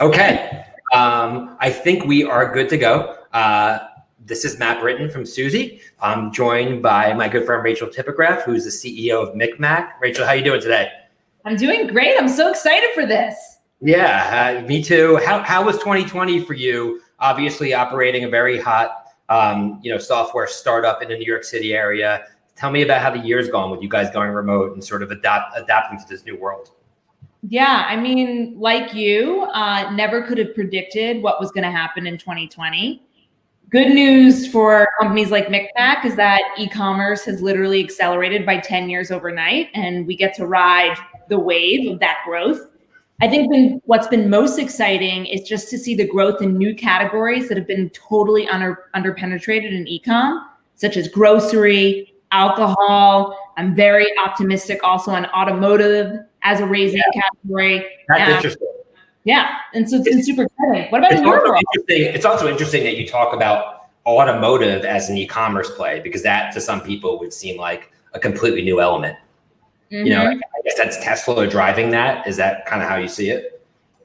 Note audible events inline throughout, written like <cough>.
Okay, um, I think we are good to go. Uh, this is Matt Britton from Suzy. I'm joined by my good friend Rachel Tipograph, who's the CEO of MikMak. Rachel, how are you doing today? I'm doing great. I'm so excited for this. Yeah, uh, me too. How, how was 2020 for you? Obviously, operating a very hot, um, you know, software startup in the New York City area. Tell me about how the year's gone with you guys going remote and sort of adapt adapting to this new world. Yeah, I mean, like you, uh, never could have predicted what was going to happen in 2020. Good news for companies like MikMak is that e-commerce has literally accelerated by 10 years overnight, and we get to ride the wave of that growth. I think been, what's been most exciting is just to see the growth in new categories that have been totally under, underpenetrated in e-com, such as grocery, alcohol. I'm very optimistic also on automotive as a raising yeah. category. That's interesting. Yeah, and so it's, it's been super exciting. What about in your world? It's also interesting that you talk about automotive as an e-commerce play because that to some people would seem like a completely new element. Mm -hmm. You know, mm-hmm. I guess that's Tesla driving that. Is that kind of how you see it?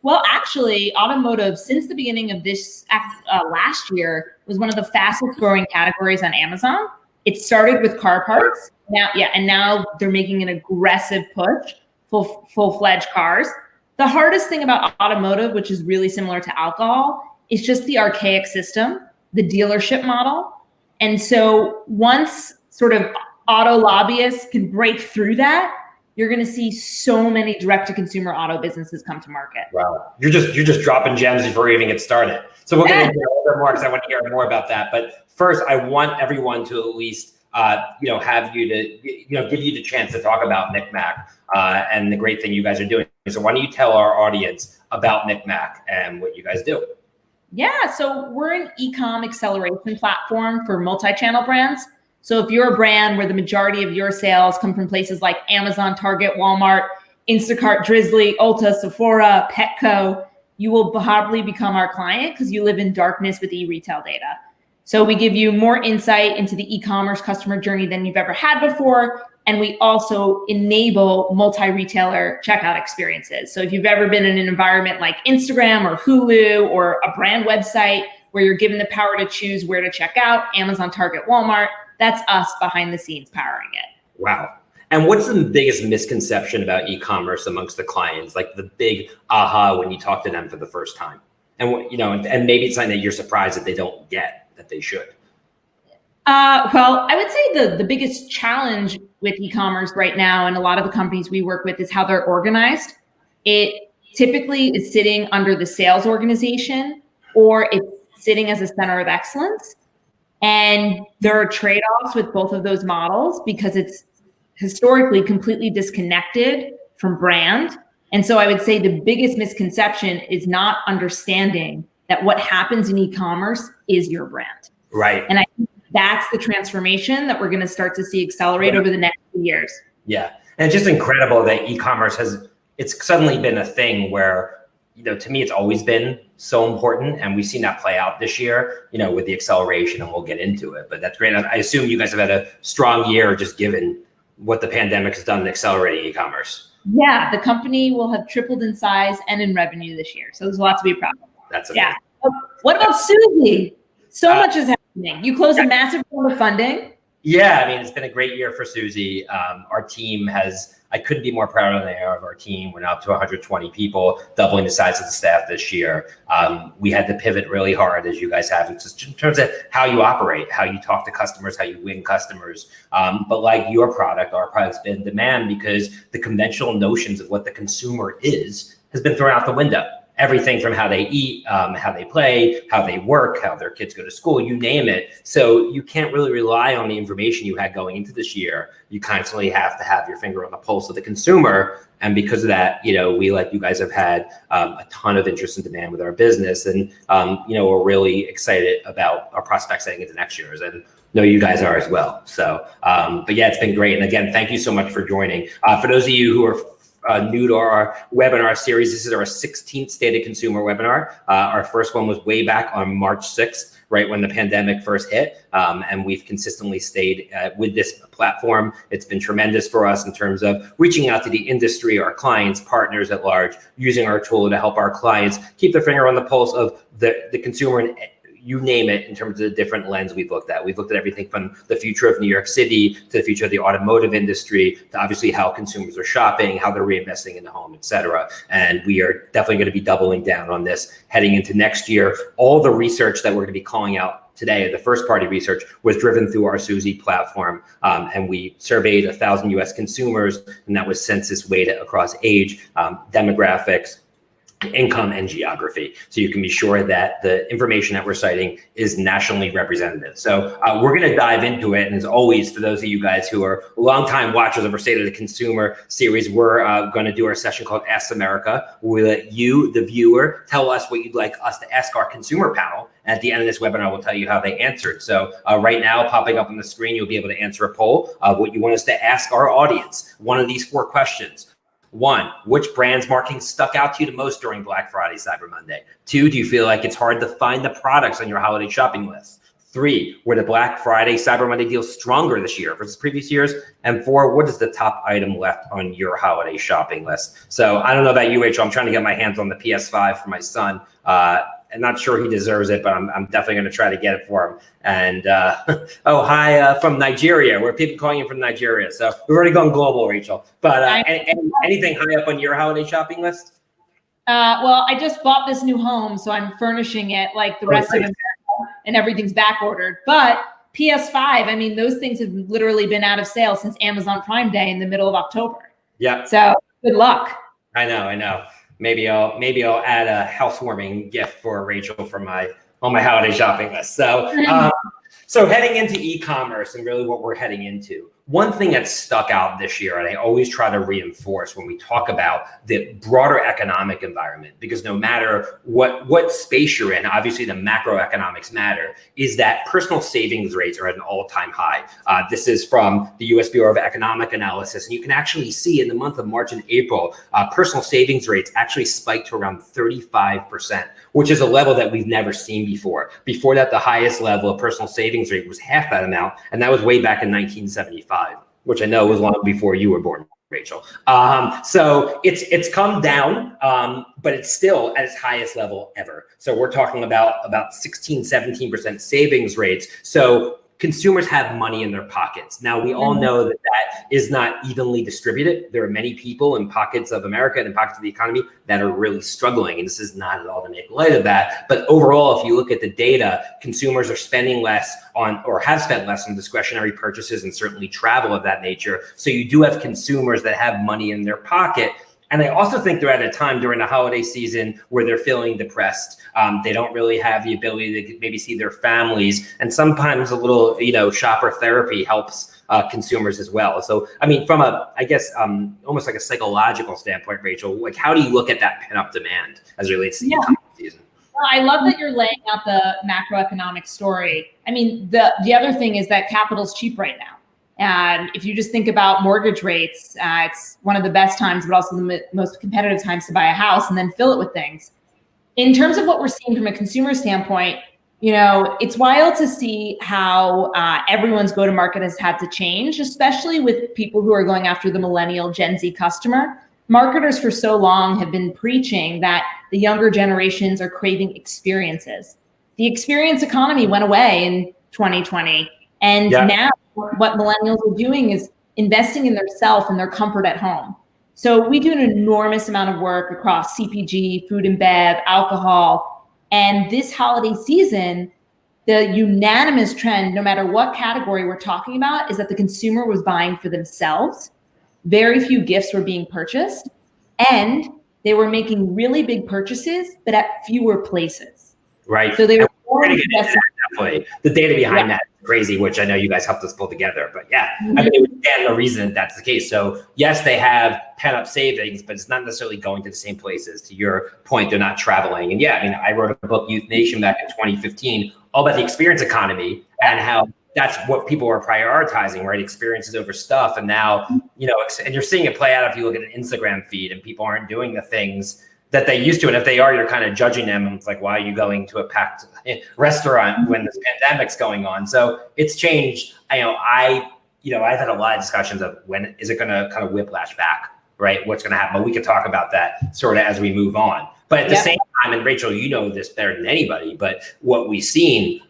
Well, actually, automotive since the beginning of this uh, last year was one of the fastest growing categories on Amazon. It started with car parts. Now, yeah, and now they're making an aggressive push full, full-fledged cars. The hardest thing about automotive, which is really similar to alcohol, is just the archaic system, the dealership model. And so once sort of auto lobbyists can break through that, you're going to see so many direct to consumer auto businesses come to market. Wow. You're just you're just dropping gems before we even get started. So we're going to hear a little bit more because I want to hear more about that. But first, I want everyone to at least uh, you know have you to you know give you the chance to talk about MikMak uh, and the great thing you guys are doing. So why don't you tell our audience about MikMak and what you guys do? Yeah, so we're an e-com acceleration platform for multi-channel brands. So if you're a brand where the majority of your sales come from places like Amazon, Target, Walmart, Instacart, Drizly, Ulta, Sephora, Petco, you will probably become our client because you live in darkness with e-retail data. So we give you more insight into the e-commerce customer journey than you've ever had before. And we also enable multi-retailer checkout experiences. So if you've ever been in an environment like Instagram or Hulu or a brand website where you're given the power to choose where to check out, Amazon, Target, Walmart, that's us behind the scenes powering it. Wow. And what's the biggest misconception about e-commerce amongst the clients? Like the big aha when you talk to them for the first time? And what, you know, and maybe it's something that you're surprised that they don't get that they should. Uh, well, I would say the, the biggest challenge with e-commerce right now and a lot of the companies we work with is how they're organized. It typically is sitting under the sales organization or it's sitting as a center of excellence. And there are trade-offs with both of those models because it's historically completely disconnected from brand. And so I would say the biggest misconception is not understanding that what happens in e-commerce is your brand. Right. And I think that's the transformation that we're going to start to see accelerate yeah. over the next few years. Yeah. And it's just incredible that e-commerce has, it's suddenly been a thing where, you know, to me, it's always been so important. And we've seen that play out this year, you know, with the acceleration and we'll get into it, but that's great. I assume you guys have had a strong year just given what the pandemic has done in accelerating e-commerce. Yeah, the company will have tripled in size and in revenue this year. So there's a lot to be proud of. That's amazing. yeah. What about Suzy? So uh, much is happening. You closed a massive round of funding. Yeah, I mean, it's been a great year for Suzy. Um, our team has, I couldn't be more proud of our team. We're now up to 120 people, doubling the size of the staff this year. Um, we had to pivot really hard, as you guys have, in terms of how you operate, how you talk to customers, how you win customers. Um, but like your product, our product's been in demand because the conventional notions of what the consumer is has been thrown out the window everything from how they eat, um, how they play, how they work, how their kids go to school, you name it. So you can't really rely on the information you had going into this year. You constantly have to have your finger on the pulse of the consumer. And because of that, you know, we, like you guys have had um, a ton of interest and demand with our business. And, um, you know, we're really excited about our prospects heading into next year's. And know you guys are as well. So, um, but yeah, it's been great. And again, thank you so much for joining. Uh, for those of you who are uh, new to our webinar series, this is our 16th State of Consumer webinar. Uh, our first one was way back on March 6th, right when the pandemic first hit. Um, and we've consistently stayed uh, with this platform. It's been tremendous for us in terms of reaching out to the industry, our clients, partners at large, using our tool to help our clients keep their finger on the pulse of the, the consumer and you name it in terms of the different lens we've looked at. We've looked at everything from the future of New York City to the future of the automotive industry to obviously how consumers are shopping, how they're reinvesting in the home, et cetera. And we are definitely going to be doubling down on this heading into next year. All the research that we're going to be calling out today, the first party research was driven through our Suzy platform. Um, and we surveyed a thousand US consumers and that was census weighted across age, um, demographics, income and geography. So you can be sure that the information that we're citing is nationally representative. So uh, we're going to dive into it. And as always, for those of you guys who are longtime watchers of our State of the Consumer series, we're uh, going to do our session called Ask America. We'll let you, the viewer, tell us what you'd like us to ask our consumer panel. At the end of this webinar, we'll tell you how they answered. So uh, right now, popping up on the screen, you'll be able to answer a poll of what you want us to ask our audience. One of these four questions. One, which brand's marketing stuck out to you the most during Black Friday, Cyber Monday? Two, do you feel like it's hard to find the products on your holiday shopping list? Three, were the Black Friday, Cyber Monday deals stronger this year versus previous years? And four, what is the top item left on your holiday shopping list? So I don't know about you, Rachel. I'm trying to get my hands on the PS5 for my son. Uh, I'm not sure he deserves it, but I'm, I'm definitely going to try to get it for him. And uh, <laughs> oh, hi uh, from Nigeria. We're people calling you from Nigeria, so we've already gone global, Rachel. But uh, any, any, anything high up on your holiday shopping list? Uh, well, I just bought this new home, so I'm furnishing it like the rest oh, of America, and everything's back ordered. But PS5, I mean, those things have literally been out of sale since Amazon Prime Day in the middle of October. Yeah. So good luck. I know, I know maybe I'll maybe I'll add a housewarming gift for Rachel for my on my holiday shopping list. So <laughs> um, so heading into e-commerce and really what we're heading into one thing that stuck out this year, and I always try to reinforce when we talk about the broader economic environment, because no matter what what space you're in, obviously the macroeconomics matter, is that personal savings rates are at an all-time high. Uh, this is from the U.S. Bureau of Economic Analysis, and you can actually see in the month of March and April, uh, personal savings rates actually spiked to around 35 percent, which is a level that we've never seen before. Before that, the highest level of personal savings rate was half that amount, and that was way back in 1975 which I know was long before you were born, Rachel. Um, so it's it's come down, um, but it's still at its highest level ever. So we're talking about about 16, 17% savings rates. So consumers have money in their pockets. Now, we all mm-hmm. know that that is not evenly distributed. There are many people in pockets of America and in pockets of the economy that are really struggling. And this is not at all to make light of that. But overall, if you look at the data, consumers are spending less on or have spent less on discretionary purchases and certainly travel of that nature. So you do have consumers that have money in their pocket and I also think they're at a time during the holiday season where they're feeling depressed. Um, they don't really have the ability to maybe see their families. And sometimes a little, you know, shopper therapy helps uh, consumers as well. So, I mean, from a, I guess, um, almost like a psychological standpoint, Rachel, like how do you look at that pent up demand as it relates to yeah. the season? Well, I love that you're laying out the macroeconomic story. I mean, the the other thing is that capital's cheap right now. And if you just think about mortgage rates, uh, it's one of the best times, but also the most competitive times to buy a house and then fill it with things. In terms of what we're seeing from a consumer standpoint, you know, it's wild to see how uh, everyone's go to market has had to change, especially with people who are going after the millennial Gen Z customer. Marketers for so long have been preaching that the younger generations are craving experiences. The experience economy went away in 2020. And yeah. now what millennials are doing is investing in their self and their comfort at home. So we do an enormous amount of work across CPG, food and bev, alcohol. And this holiday season, the unanimous trend, no matter what category we're talking about, is that the consumer was buying for themselves. Very few gifts were being purchased. And they were making really big purchases, but at fewer places. Right. So they were more The data behind yeah. that crazy, which I know you guys helped us pull together. But yeah, mm-hmm. I mean, it would stand no reason that's the case. So yes, they have pent up savings, but it's not necessarily going to the same places. To your point, they're not traveling. And yeah, I mean, I wrote a book, Youth Nation, back in 2015, all about the experience economy and how that's what people are prioritizing, right? Experiences over stuff. And now, you know, and you're seeing it play out if you look at an Instagram feed and people aren't doing the things that they used to. And if they are, you're kind of judging them. And it's like, why are you going to a packed eh, restaurant when this pandemic's going on? So it's changed. I know I, you know, I've had a lot of discussions of when is it going to kind of whiplash back, right? What's going to happen? But we could talk about that sort of as we move on. But at the yep. same time, and Rachel, you know this better than anybody, but what we've seen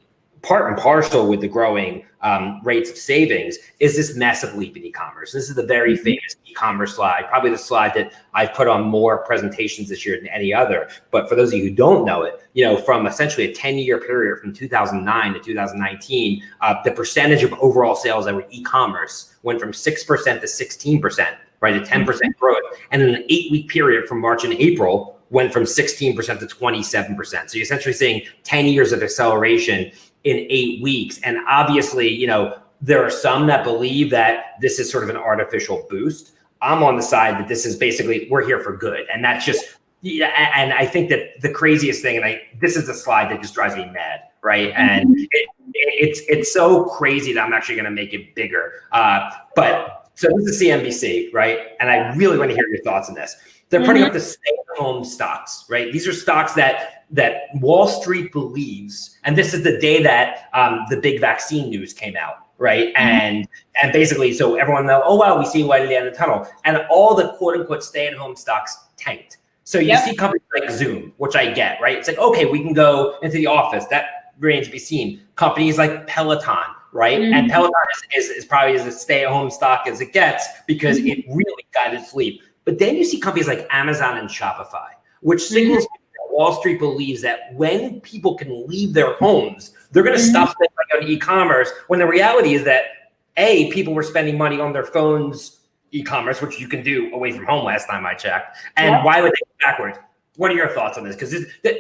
part and parcel with the growing um, rates of savings is this massive leap in e-commerce. This is the very mm-hmm. famous e-commerce slide, probably the slide that I've put on more presentations this year than any other. But for those of you who don't know it, you know, from essentially a 10-year period from 2009 to 2019, uh, the percentage of overall sales that were e-commerce went from 6% to 16%, right, a 10% mm-hmm. growth. And in an eight-week period from March and April, went from 16% to 27%. So you're essentially seeing 10 years of acceleration in eight weeks. And obviously, you know, there are some that believe that this is sort of an artificial boost. I'm on the side that this is basically we're here for good, and that's just yeah. And I think that the craziest thing, and I this is a slide that just drives me mad, right? Mm-hmm. And it, it's it's so crazy that I'm actually going to make it bigger. Uh, but so this is CNBC, right? And I really want to hear your thoughts on this. They're putting mm-hmm. up the stay-at-home stocks, right? These are stocks that that Wall Street believes, and this is the day that um, the big vaccine news came out, right? Mm-hmm. And and basically, so everyone know, oh wow, we see light at the end of the tunnel, and all the quote unquote stay-at-home stocks tanked. So you yep. see companies like Zoom, which I get, right? It's like okay, we can go into the office. That remains to be seen. Companies like Peloton, right? Mm-hmm. And Peloton is, is, is, probably as a stay-at-home stock as it gets because mm-hmm. it really got its leap. But then you see companies like Amazon and Shopify, which mm-hmm. signals mm-hmm. Wall Street believes that when people can leave their homes, they're going to mm-hmm. stop spending on e-commerce. When the reality is that a people were spending money on their phones e-commerce, which you can do away from home. Last time I checked, and yeah. why would they go backwards? What are your thoughts on this? Because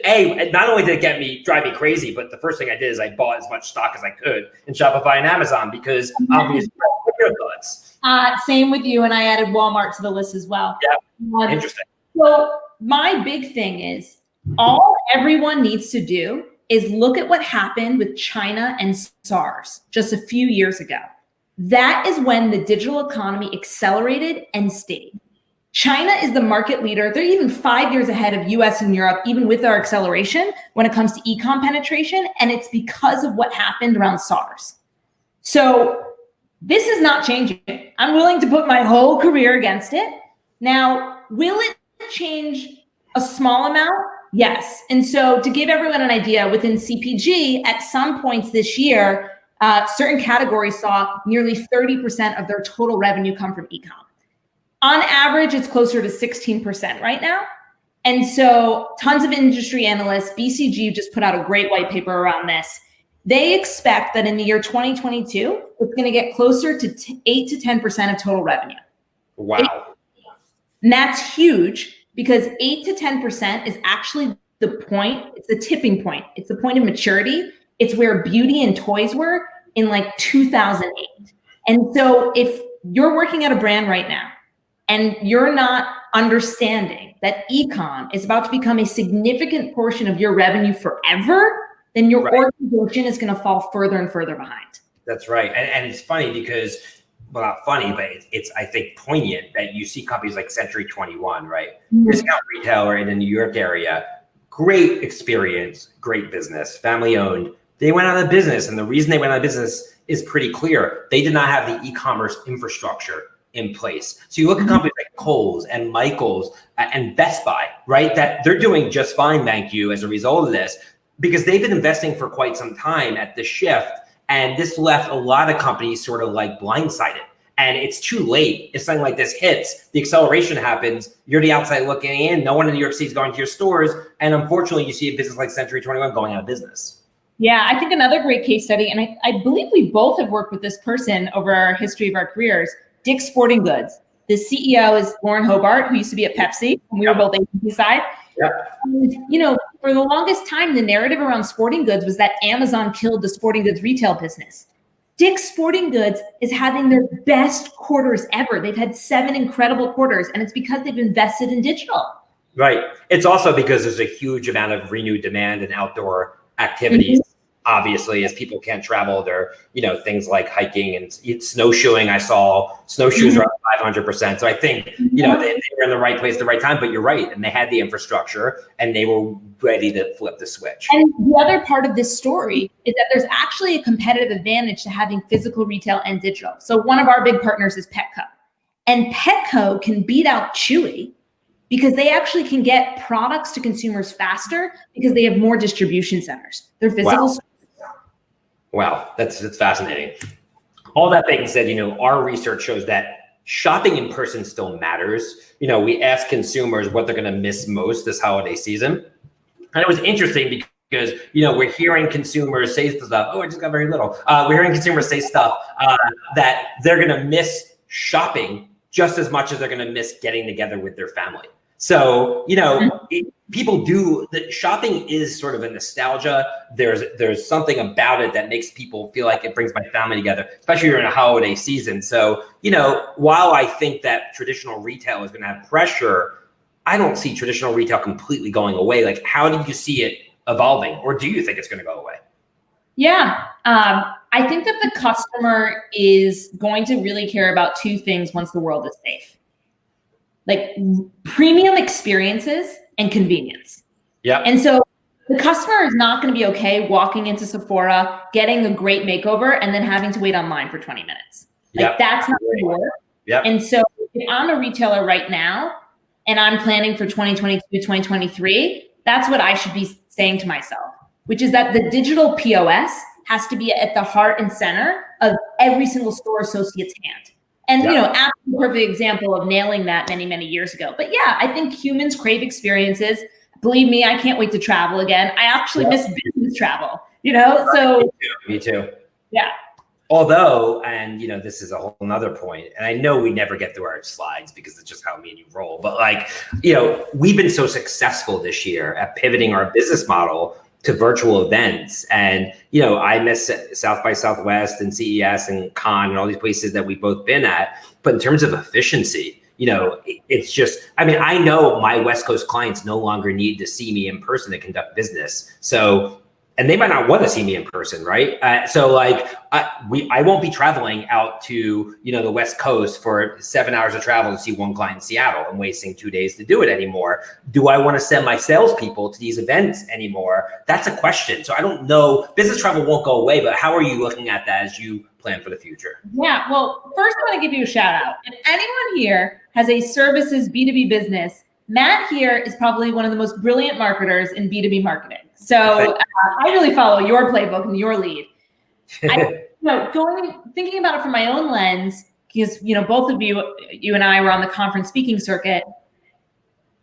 a not only did it get me drive me crazy, but the first thing I did is I bought as much stock as I could in Shopify and Amazon because mm-hmm. obviously. What are your thoughts? Uh, same with you, and I added Walmart to the list as well. Yeah, um, interesting. So my big thing is all everyone needs to do is look at what happened with China and SARS just a few years ago. That is when the digital economy accelerated and stayed. China is the market leader. They're even five years ahead of US and Europe, even with our acceleration when it comes to e-com penetration. And it's because of what happened around SARS. So this is not changing. I'm willing to put my whole career against it. Now, will it change a small amount? Yes. And so to give everyone an idea, within CPG, at some points this year, uh, certain categories saw nearly 30% of their total revenue come from ecom. On average, it's closer to 16% right now. And so tons of industry analysts, BCG just put out a great white paper around this. They expect that in the year 2022, it's going to get closer to 8 to 10% of total revenue. Wow. And that's huge because 8 to 10% is actually the point, it's the tipping point. It's the point of maturity. It's where beauty and toys were in like 2008. And so if you're working at a brand right now and you're not understanding that ecom is about to become a significant portion of your revenue forever, then your right. organization is going to fall further and further behind. That's right. And, and it's funny because, well, not funny, but it's, it's, I think, poignant that you see companies like Century 21, right? Mm-hmm. Discount retailer in the New York area, great experience, great business, family owned. They went out of business. And the reason they went out of business is pretty clear. They did not have the e commerce infrastructure in place. So you look at mm-hmm. companies like Kohl's and Michaels and Best Buy, right? That they're doing just fine, thank you, as a result of this because they've been investing for quite some time at the shift. And this left a lot of companies sort of like blindsided. And it's too late. If something like this hits, the acceleration happens. You're the outside looking in. No one in New York City is going to your stores. And unfortunately, you see a business like Century 21 going out of business. Yeah, I think another great case study, and I, I believe we both have worked with this person over our history of our careers, Dick's Sporting Goods. The CEO is Lauren Hobart, who used to be at Pepsi, and we were both agency side. Yeah. And, you know, for the longest time, the narrative around sporting goods was that Amazon killed the sporting goods retail business. Dick's Sporting Goods is having their best quarters ever. They've had seven incredible quarters, and it's because they've invested in digital. Right. It's also because there's a huge amount of renewed demand and outdoor activities. Mm-hmm. Obviously as people can't travel. There you know things like hiking and snowshoeing i saw snowshoes are up mm-hmm. 500% so i think you know they, they, were in the right place at the right time but you're right and they had the infrastructure and they were ready to flip the switch. And the other part of this story is that there's actually a competitive advantage to having physical retail and digital. So one of our big partners is petco. And petco can beat out chewy because they actually can get products to consumers faster because they have more distribution centers. They're physical wow. Wow, that's that's fascinating. All that being said, you know, our research shows that shopping in person still matters. You know, we ask consumers what they're going to miss most this holiday season, and it was interesting because you know we're hearing consumers say stuff. Oh, I just got very little. Uh, we're hearing consumers say stuff uh, that they're going to miss shopping just as much as they're going to miss getting together with their family. So, you know, mm-hmm. it, people do the shopping is sort of a nostalgia. There's there's something about it that makes people feel like it brings my family together, especially during a holiday season. So, you know, while I think that traditional retail is going to have pressure, I don't see traditional retail completely going away. Like, how do you see it evolving, or do you think it's going to go away? Yeah, um, I think that the customer is going to really care about two things once the world is safe like premium experiences and convenience. Yeah. And so the customer is not going to be okay walking into Sephora, getting a great makeover, and then having to wait online for 20 minutes. Like yep. that's not going to work. Yeah. And so if I'm a retailer right now and I'm planning for 2022, 2023, that's what I should be saying to myself, which is that the digital POS has to be at the heart and center of every single store associate's hand. And you know, absolute perfect example of nailing that many, many years ago. But yeah, I think humans crave experiences. Believe me, I can't wait to travel again. I actually miss business travel, you know? So me too. Me too. Yeah. Although, and you know, this is a whole another point, and I know we never get through our slides because it's just how me and you roll. But like, you know, we've been so successful this year at pivoting our business model to virtual events. And, you know, I miss South by Southwest and CES and Cannes and all these places that we've both been at. But in terms of efficiency, you know, it's just, I mean, I know my West Coast clients no longer need to see me in person to conduct business. So and they might not want to see me in person, right? Uh, so like, I, we, I won't be traveling out to you know the West Coast for seven hours of travel to see one client in Seattle and wasting two days to do it anymore. Do I want to send my salespeople to these events anymore? That's a question. So I don't know. Business travel won't go away, but how are you looking at that as you plan for the future? Yeah. Well, first I want to give you a shout out. If anyone here has a services B two B business, Matt here is probably one of the most brilliant marketers in B two B marketing. So uh, I really follow your playbook and your lead. I, <laughs> you know, going thinking about it from my own lens, because you know both of you, you and I were on the conference speaking circuit.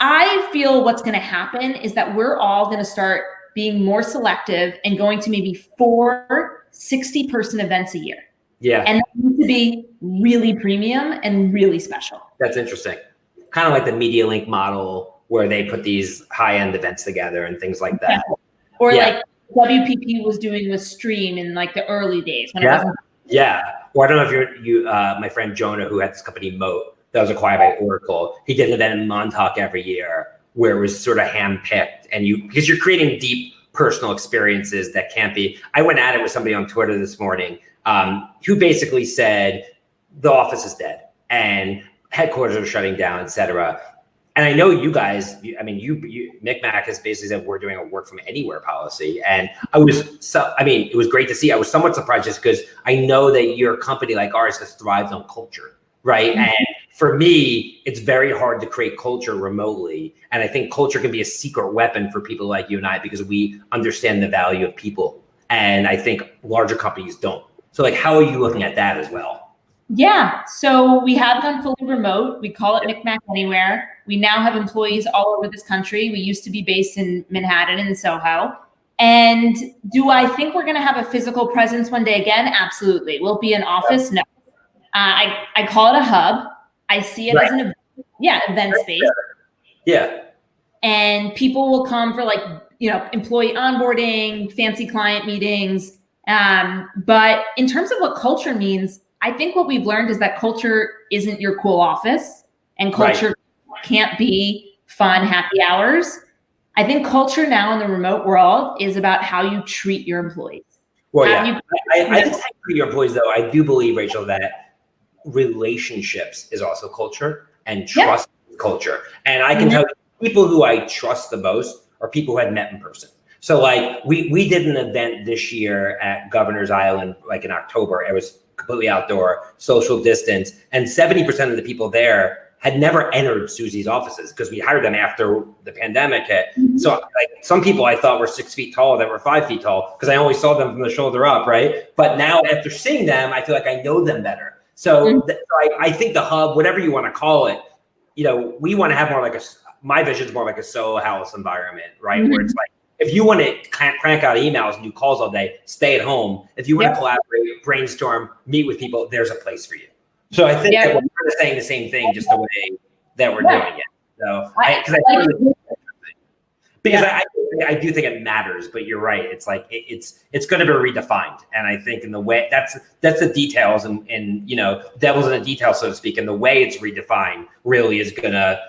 I feel what's going to happen is that we're all going to start being more selective and going to maybe four 60 person events a year. Yeah. And to be really premium and really special. That's interesting. Kind of like the MediaLink model where they put these high end events together and things like that. Or yeah. like WPP was doing with Stream in like the early days yeah. Yeah. Or I don't know if you're you uh, my friend Jonah who had this company Moat that was acquired by Oracle. He did an event in Montauk every year where it was sort of handpicked and you because you're creating deep personal experiences that can't be. I went at it with somebody on Twitter this morning um, who basically said the office is dead and headquarters are shutting down, et cetera and I know you guys, I mean, you, you MikMak has basically said we're doing a work from anywhere policy. And I was, so, I mean, it was great to see. I was somewhat surprised just because I know that your company like ours has thrived on culture, right? Mm-hmm. And for me, it's very hard to create culture remotely. And I think culture can be a secret weapon for people like you and I because we understand the value of people. And I think larger companies don't. So like, how are you looking at that as well? Yeah, so we have gone fully remote. We call it MikMak Anywhere. We now have employees all over this country. We used to be based in Manhattan and Soho. And do I think we're going to have a physical presence one day again? Absolutely. Will it be an office? No. Uh, I, I call it a hub. I see it right. as an yeah event space. Yeah. And people will come for like you know employee onboarding, fancy client meetings. Um, but in terms of what culture means, I think what we've learned is that culture isn't your cool office and culture right. Can't be fun happy hours. I think culture now in the remote world is about how you treat your employees. Well, Have yeah, you- I, I think for your employees though, I do believe Rachel that relationships is also culture and trust is culture. And I can Mhm. tell you, people who I trust the most are people who I've met in person. So like we we did an event this year at Governor's Island, like in October. It was completely outdoor, social distance, and 70% of the people there had never entered Suzy's offices because we hired them after the pandemic hit. So like some people I thought were six feet tall that were five feet tall because I only saw them from the shoulder up, right? But now after seeing them, I feel like I know them better. So Mhm. th- I, I think the hub, whatever you want to call it, you know, we want to have more like a, my vision is more like a Soho House environment, right? Where it's like, if you want to crank, crank out emails and do calls all day, stay at home. If you want Yeah. to collaborate, brainstorm, meet with people, there's a place for you. So I think Yeah. that we're kind of saying the same thing, just the way that we're Yeah. doing it. So, I- I, cause I, like- really- because Yeah. I, I do think it matters, but you're right. It's like it, it's it's going to be redefined, and I think in the way that's that's the details, and and you know, devil's in the details, so to speak. And the way it's redefined really is gonna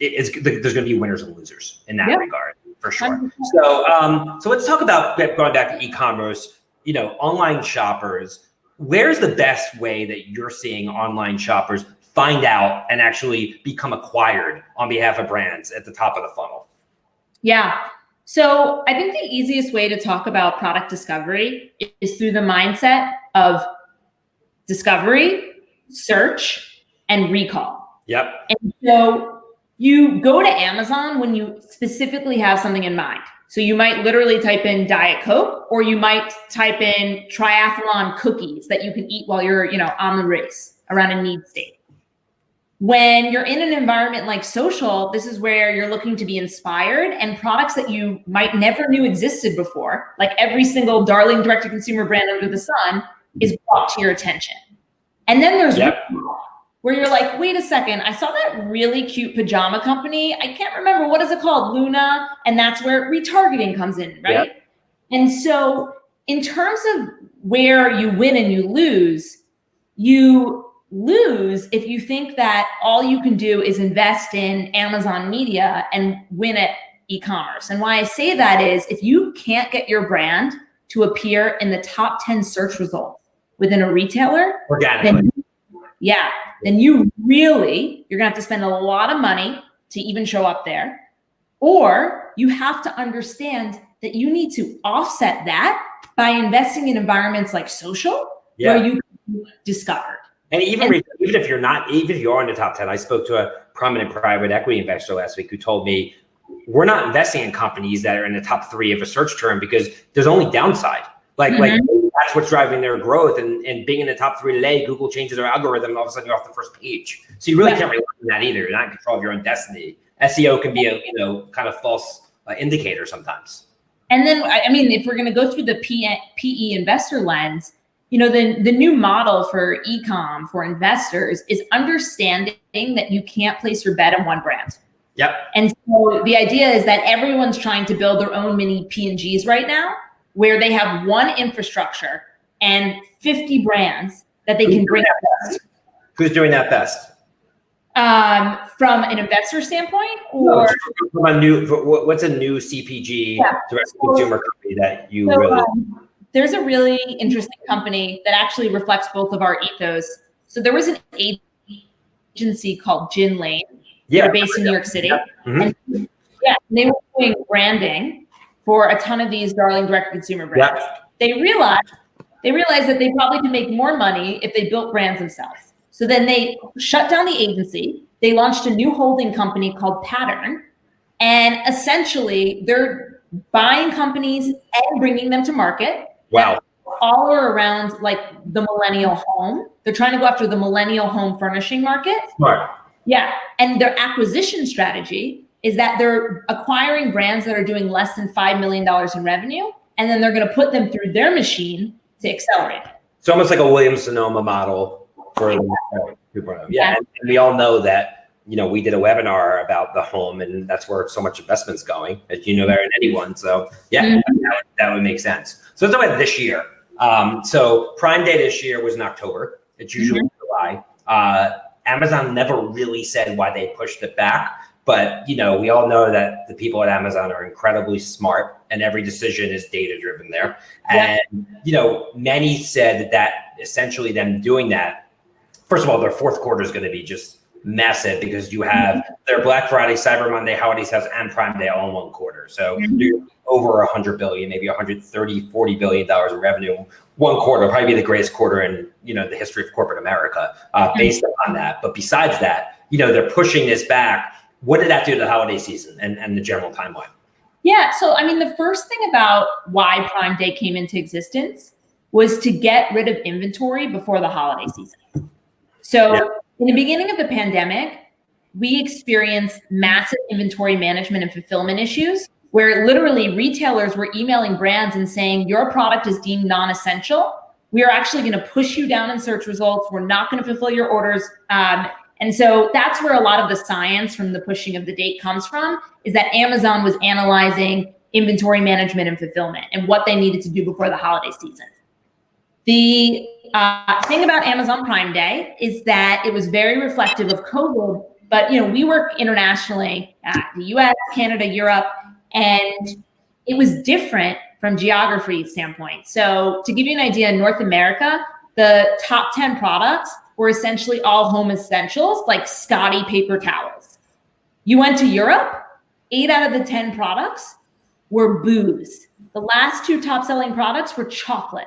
it- it's there's going to be winners and losers in that Yeah. regard for sure. 100%. So um, so let's talk about going back to e-commerce. You know, online shoppers. Where's the best way that you're seeing online shoppers find out and actually become acquired on behalf of brands at the top of the funnel? Yeah. So I think the easiest way to talk about product discovery is through the mindset of discovery, search, and recall. Yep. And so you go to Amazon when you specifically have something in mind. So you might literally type in Diet Coke, or you might type in triathlon cookies that you can eat while you're, you know, on the race around a need state. When you're in an environment like social, this is where you're looking to be inspired and products that you might never knew existed before, like every single darling direct to consumer brand under the sun, is brought to your attention. And then there's Yep. Where you're like, wait a second, I saw that really cute pajama company. I can't remember what is it called, Luna, and that's where retargeting comes in, right? And so, in terms of where you win and you lose, you lose if you think that all you can do is invest in Amazon media and win at e-commerce. And why I say that is if you can't get your brand to appear in the top 10 search results within a retailer, Organically. then yeah, then you really you're gonna have to spend a lot of money to even show up there, or you have to understand that you need to offset that by investing in environments like social yeah. where you discovered. And even And- even if you're not, even if you are in the top ten, I spoke to a prominent private equity investor last week who told me we're not investing in companies that are in the top three of a search term because there's only downside. Like like mm-hmm. That's what's driving their growth. And and being in the top three today, Google changes their algorithm, and all of a sudden you're off the first page. So you really can't rely on that either. You're not in control of your own destiny. SEO can be a you know kind of false uh, indicator sometimes. And then, I I mean, if we're going to go through the PE investor lens, you know, the, the new model for ecom for investors is understanding that you can't place your bet on one brand. Yep. And so the idea is that everyone's trying to build their own mini P&Gs right now, where they have one infrastructure and 50 brands that they can bring Who's doing that best? um, from an investor standpoint or From a new, what's a new CPG Yeah. direct consumer company that you So, really? um, there's a really interesting company that actually reflects both of our ethos. So there was an agency called Gin Lane. yeah. They're based in New York City. Mhm. And yeah, they were doing branding for a ton of these darling direct consumer brands. They realized they realized that they probably could make more money if they built brands themselves. So then they shut down the agency. They launched a new holding company called Pattern. And essentially, they're buying companies and bringing them to market Wow. all are around like the millennial home. They're trying to go after the millennial home furnishing market. Smart. Yeah. And their acquisition strategy is that they're acquiring brands that are doing less than $5 million in revenue. And then they're going to put them through their machine to accelerate. it. It's almost like a Williams Sonoma model for the 2.0. Yeah, and we all know that. You know, we did a webinar about the home, and that's where so much investment's going, as you know better than anyone. So, yeah, Mhm. that, would, that would make sense. So let's talk about this year. Um, so Prime Day this year was in October. It's usually July. Uh, Amazon never really said why they pushed it back, But you know, we all know that the people at Amazon are incredibly smart, and every decision is data driven there. Yeah. And you know, many said that that essentially them doing that. First of all, their fourth quarter is going to be just massive because you have their Black Friday, Cyber Monday, holiday sales, and Prime Day all in one quarter. So Mhm. you're over 100 billion, maybe 130, 40 billion dollars in revenue. One quarter, probably be the greatest quarter in you know the history of corporate America, uh, based on that. But besides that, you know they're pushing this back. What did that do to the holiday season and, and the general timeline? Yeah. So, I mean, the first thing about why Prime Day came into existence was to get rid of inventory before the holiday season. So, Yeah. in the beginning of the pandemic, we experienced massive inventory management and fulfillment issues where literally retailers were emailing brands and saying, Your product is deemed non essential. We are actually going to push you down in search results. We're not going to fulfill your orders. Um, and so that's where a lot of the science from the pushing of the date comes from is that Amazon was analyzing inventory management and fulfillment and what they needed to do before the holiday season. The uh, thing about Amazon Prime Day is that it was very reflective of COVID, but you know we work internationally, uh, the U.S., Canada, Europe, and it was different from geography standpoint. So to give you an idea, in North America, the top 10 products were essentially all home essentials like Scotty paper towels. You went to Europe, eight out of the 10 products were booze. The last two top selling products were chocolate.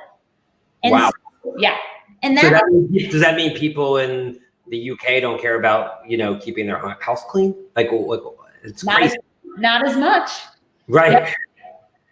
And Wow. so- yeah. And So that, that means- does that mean people in the UK don't care about you know keeping their house clean? Like, like it's not, crazy, as, not as much. right? Yep.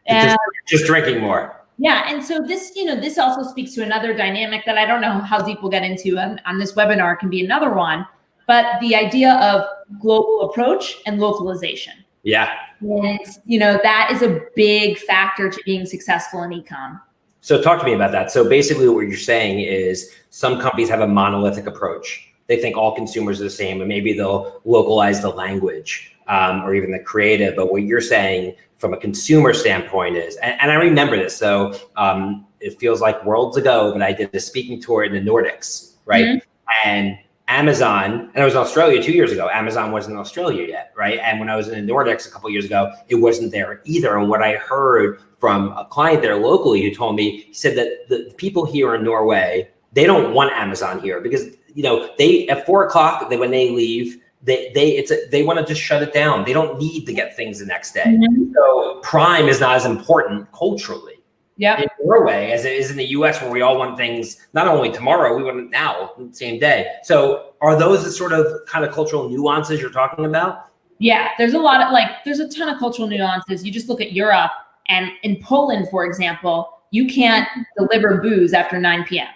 And just, just drinking more. Yeah, and so this, you know, this also speaks to another dynamic that I don't know how deep we'll get into on, on this webinar. Can be another one, but the idea of global approach and localization. Yeah. And you know that is a big factor to being successful in ecom. So talk to me about that. So basically, what you're saying is some companies have a monolithic approach. They think all consumers are the same, and maybe they'll localize the language um, or even the creative. But what you're saying from a consumer standpoint is, and, and I remember this. So um, it feels like worlds ago, but I did a speaking tour in the Nordics, right? And Amazon, and I was in Australia two years ago. Amazon wasn't in Australia yet, right? And when I was in the Nordics a couple years ago, it wasn't there either. And what I heard from a client there locally who told me, he said that the people here in Norway, they don't want Amazon here because you know they at four o'clock they, when they leave, they they it's a, they want to just shut it down. They don't need to get things the next day. Mm-hmm. So Prime is not as important culturally Yeah, in Norway as it is in the US where we all want things not only tomorrow, we want it now, same day. So are those the sort of kind of cultural nuances you're talking about? Yeah, there's a lot of like there's a ton of cultural nuances. You just look at Europe and in Poland, for example, you can't deliver booze after 9 p.m.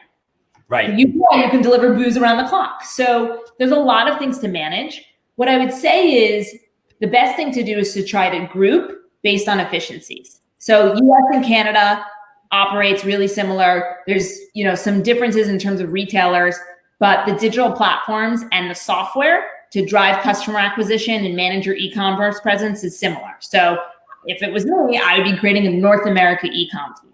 Right. You can, you can deliver booze around the clock. So there's a lot of things to manage. What I would say is the best thing to do is to try to group based on efficiencies. So US and Canada operates really similar. There's, you know, some differences in terms of retailers, but the digital platforms and the software to drive customer acquisition and manage your e-commerce presence is similar. So if it was me, I would be creating a North America e-com team.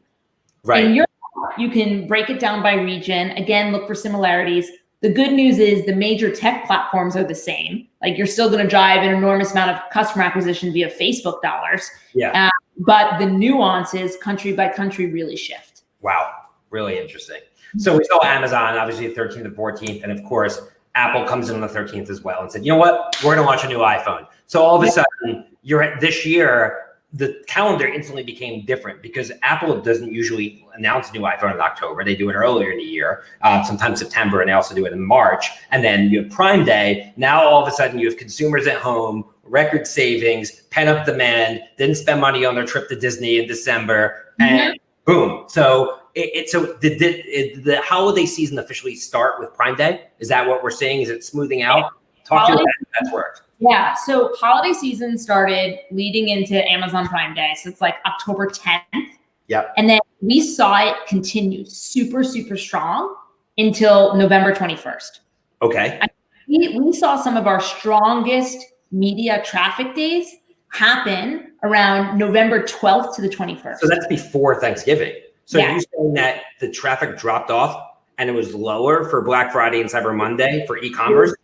Right. In Europe, you can break it down by region. Again, look for similarities. The good news is the major tech platforms are the same. Like you're still going to drive an enormous amount of customer acquisition via Facebook dollars, yeah. Uh, but the nuances country by country really shift. Wow. Really interesting. So we saw Amazon, obviously, the 13th and 14th. And of course, Apple comes in on the 13th as well and said, you know what? We're going to launch a new iPhone. So all of a sudden, you're at this year, the calendar instantly became different because Apple doesn't usually announce a new iPhone in October. They do it earlier in the year, uh, sometimes September, and they also do it in March. And then you have Prime Day. Now all of a sudden you have consumers at home, record savings, pent up demand, didn't spend money on their trip to Disney in December, and boom. So it, it so did, did it, the holiday season officially start with Prime Day? Is that what we're seeing? Is it smoothing out? Talk to Holiday- about how that's worked. Yeah. So holiday season started leading into Amazon Prime Day. So it's like October 10th. Yep. And then we saw it continue super, super strong until November 21st. Okay. we, we saw some of our strongest media traffic days happen around November 12th to the 21st. So that's before Thanksgiving. So Yeah. you're saying that the traffic dropped off and it was lower for Black Friday and Cyber Monday for e-commerce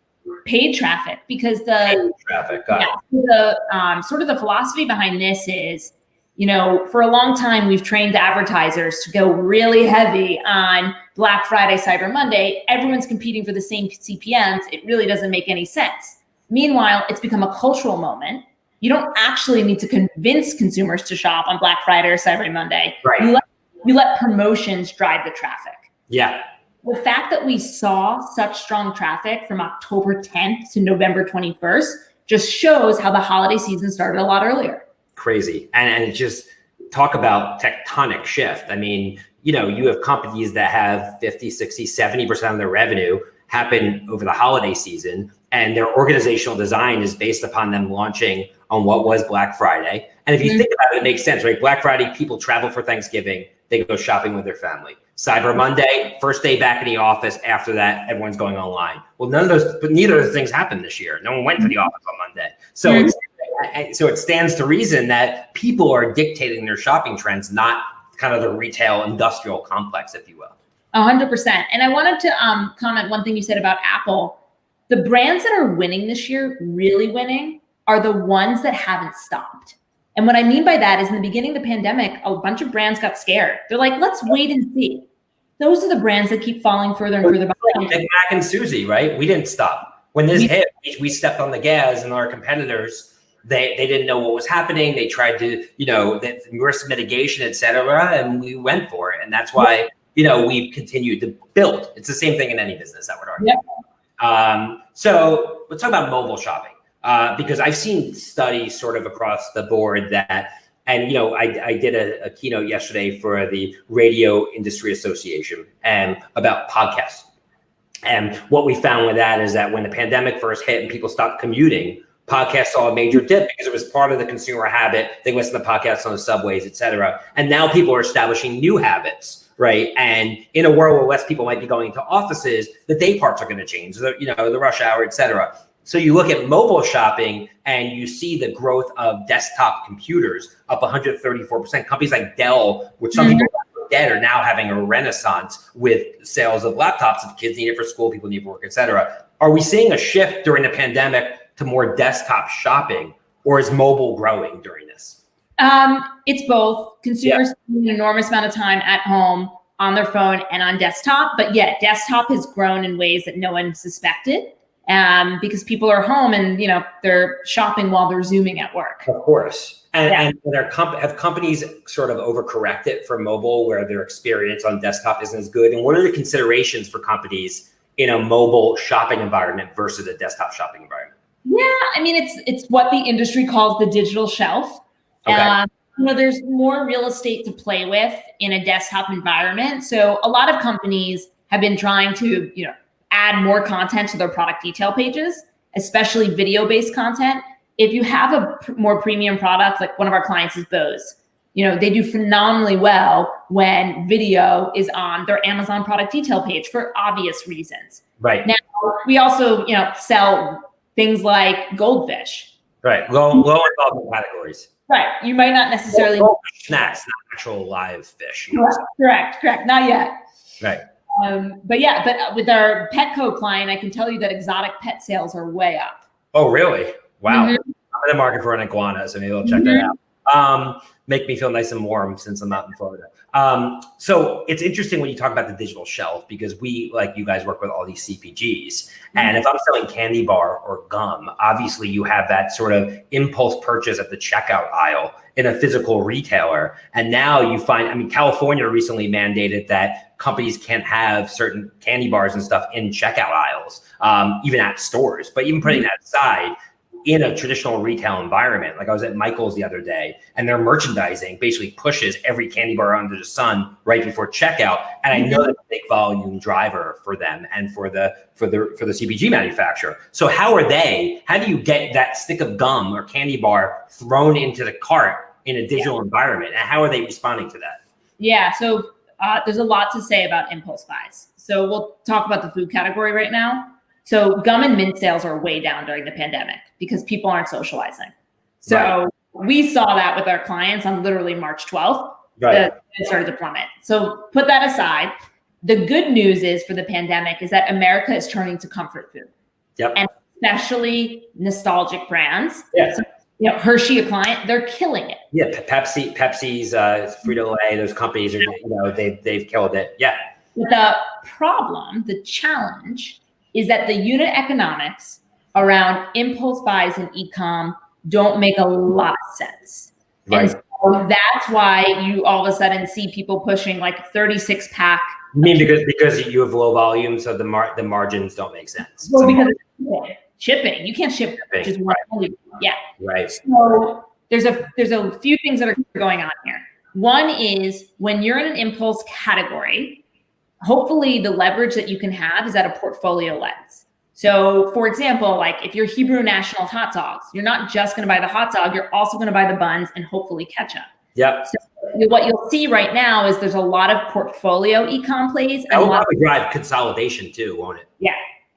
paid traffic because the traffic. Yeah, the um, sort of the philosophy behind this is, you know, for a long time we've trained advertisers to go really heavy on Black Friday, Cyber Monday. Everyone's competing for the same CPMS. It really doesn't make any sense. Meanwhile, it's become a cultural moment. You don't actually need to convince consumers to shop on Black Friday or Cyber Monday. Right. You let, you let promotions drive the traffic Yeah. The fact that we saw such strong traffic from October 10th to November 21st just shows how the holiday season started a lot earlier. crazy. And, and just talk about tectonic shift. I mean you know you have companies that have 50 60 70% of their revenue happen over the holiday season and their organizational design is based upon them launching on what was black friday. And if you Mhm. think about it it makes sense right? Black friday people travel for thanksgiving they go shopping with their family cyber monday first day back in the office after that everyone's going online well none of those but neither of those things happened this year no one went to the office on monday so Mhm. it's so it stands to reason that people are dictating their shopping trends, not kind of the retail industrial complex, if you will. A hundred percent. And I wanted to um, comment one thing you said about Apple. The brands that are winning this year, really winning, are the ones that haven't stopped. And what I mean by that is in the beginning of the pandemic, a bunch of brands got scared. They're like, let's wait and see. Those are the brands that keep falling further and further behind. Big Mac and Suzy, right? We didn't stop. When this We- hit, we- stepped on the gas, and our competitors, they they didn't know what was happening. They tried to, you know, the risk mitigation, et cetera, and we went for it. And that's why, you know, we've continued to build. It's the same thing in any business, I would argue. Um, so let's talk about mobile shopping uh, because I've seen studies sort of across the board that, and you know, I, I did a, a keynote yesterday for the Radio Industry Association and about podcasts. And what we found with that is that when the pandemic first hit and people stopped commuting, podcasts saw a major dip because it was part of the consumer habit. They listen to podcasts on the subways, et cetera. And now people are establishing new habits, right? And in a world where less people might be going to offices, the day parts are going to change, the, you know, the rush hour, et cetera. So you look at mobile shopping and you see the growth of desktop computers up 134%. Companies like Dell, which some people thought dead, are now having a renaissance with sales of laptops. If kids need it for school, people need it for work, et cetera. Are we seeing a shift during the pandemic to more desktop shopping, or is mobile growing during this? Um, it's both. Consumers spend an enormous amount of time at home on their phone and on desktop. But yeah, desktop has grown in ways that no one suspected. Um, because people are home and you know they're shopping while they're zooming at work. Of course. And, Yeah. and are comp- have companies sort of overcorrected for mobile where their experience on desktop isn't as good? And what are the considerations for companies in a mobile shopping environment versus a desktop shopping environment? Yeah, I mean it's it's what the industry calls the digital shelf. Okay. Um, you know, there's more real estate to play with in a desktop environment. So a lot of companies have been trying to, you know, add more content to their product detail pages, especially video-based content. If you have a pr- more premium product, like one of our clients is Bose, you know, they do phenomenally well when video is on their Amazon product detail page for obvious reasons. Right. Now, we also, you know, sell things like goldfish. Right. Low, lower level categories. Right. You might not necessarily. Snacks, not actual live fish. Correct. Correct. Correct. Not yet. Right. Um, but yeah, but with our Petco client, I can tell you that exotic pet sales are way up. Oh, really? Wow. Mhm. I'm in the market for an iguana, so maybe I'll check that out. Um, make me feel nice and warm since I'm out in Florida. Um, so it's interesting when you talk about the digital shelf because we, like you guys, work with all these CPGs. And if I'm selling candy bar or gum, obviously you have that sort of impulse purchase at the checkout aisle in a physical retailer. And now you find, I mean, California recently mandated that companies can't have certain candy bars and stuff in checkout aisles, um, even at stores. But even putting that aside, in a traditional retail environment, like I was at Michael's the other day, and their merchandising basically pushes every candy bar under the sun right before checkout. And I know that's a big volume driver for them and for the for the for the CPG manufacturer. So how are they? How do you get that stick of gum or candy bar thrown into the cart in a digital environment? And how are they responding to that? Yeah. So uh, there's a lot to say about impulse buys. So we'll talk about the food category right now. So gum and mint sales are way down during the pandemic because people aren't socializing. So Right. we saw that with our clients on literally March 12th. Right. it started to plummet. So put that aside. The good news is for the pandemic is that America is turning to comfort food. Yep. And especially nostalgic brands. Yeah. So, you know, Hershey, a client, they're killing it. Yeah, Pepsi, Pepsi's, uh, Frito Lay, those companies are, you know, they've they've killed it. Yeah. The problem, the challenge, is that the unit economics around impulse buys and ecom don't make a lot of sense. Right. And so that's why you all of a sudden see people pushing like 36 pack. I mean, because because you have low volume, so the mar- the margins don't make sense. Well, So- because shipping, you can't ship Shipping, just one. Yeah. right. So there's a there's a few things that are going on here. One is when you're in an impulse category, hopefully the leverage that you can have is at a portfolio lens. So, for example, like if you're Hebrew National hot dogs, you're not just going to buy the hot dog, you're also going to buy the buns and hopefully ketchup. Yep. So what you'll see right now is there's a lot of portfolio ecom plays That and will probably drive consolidation too, won't it?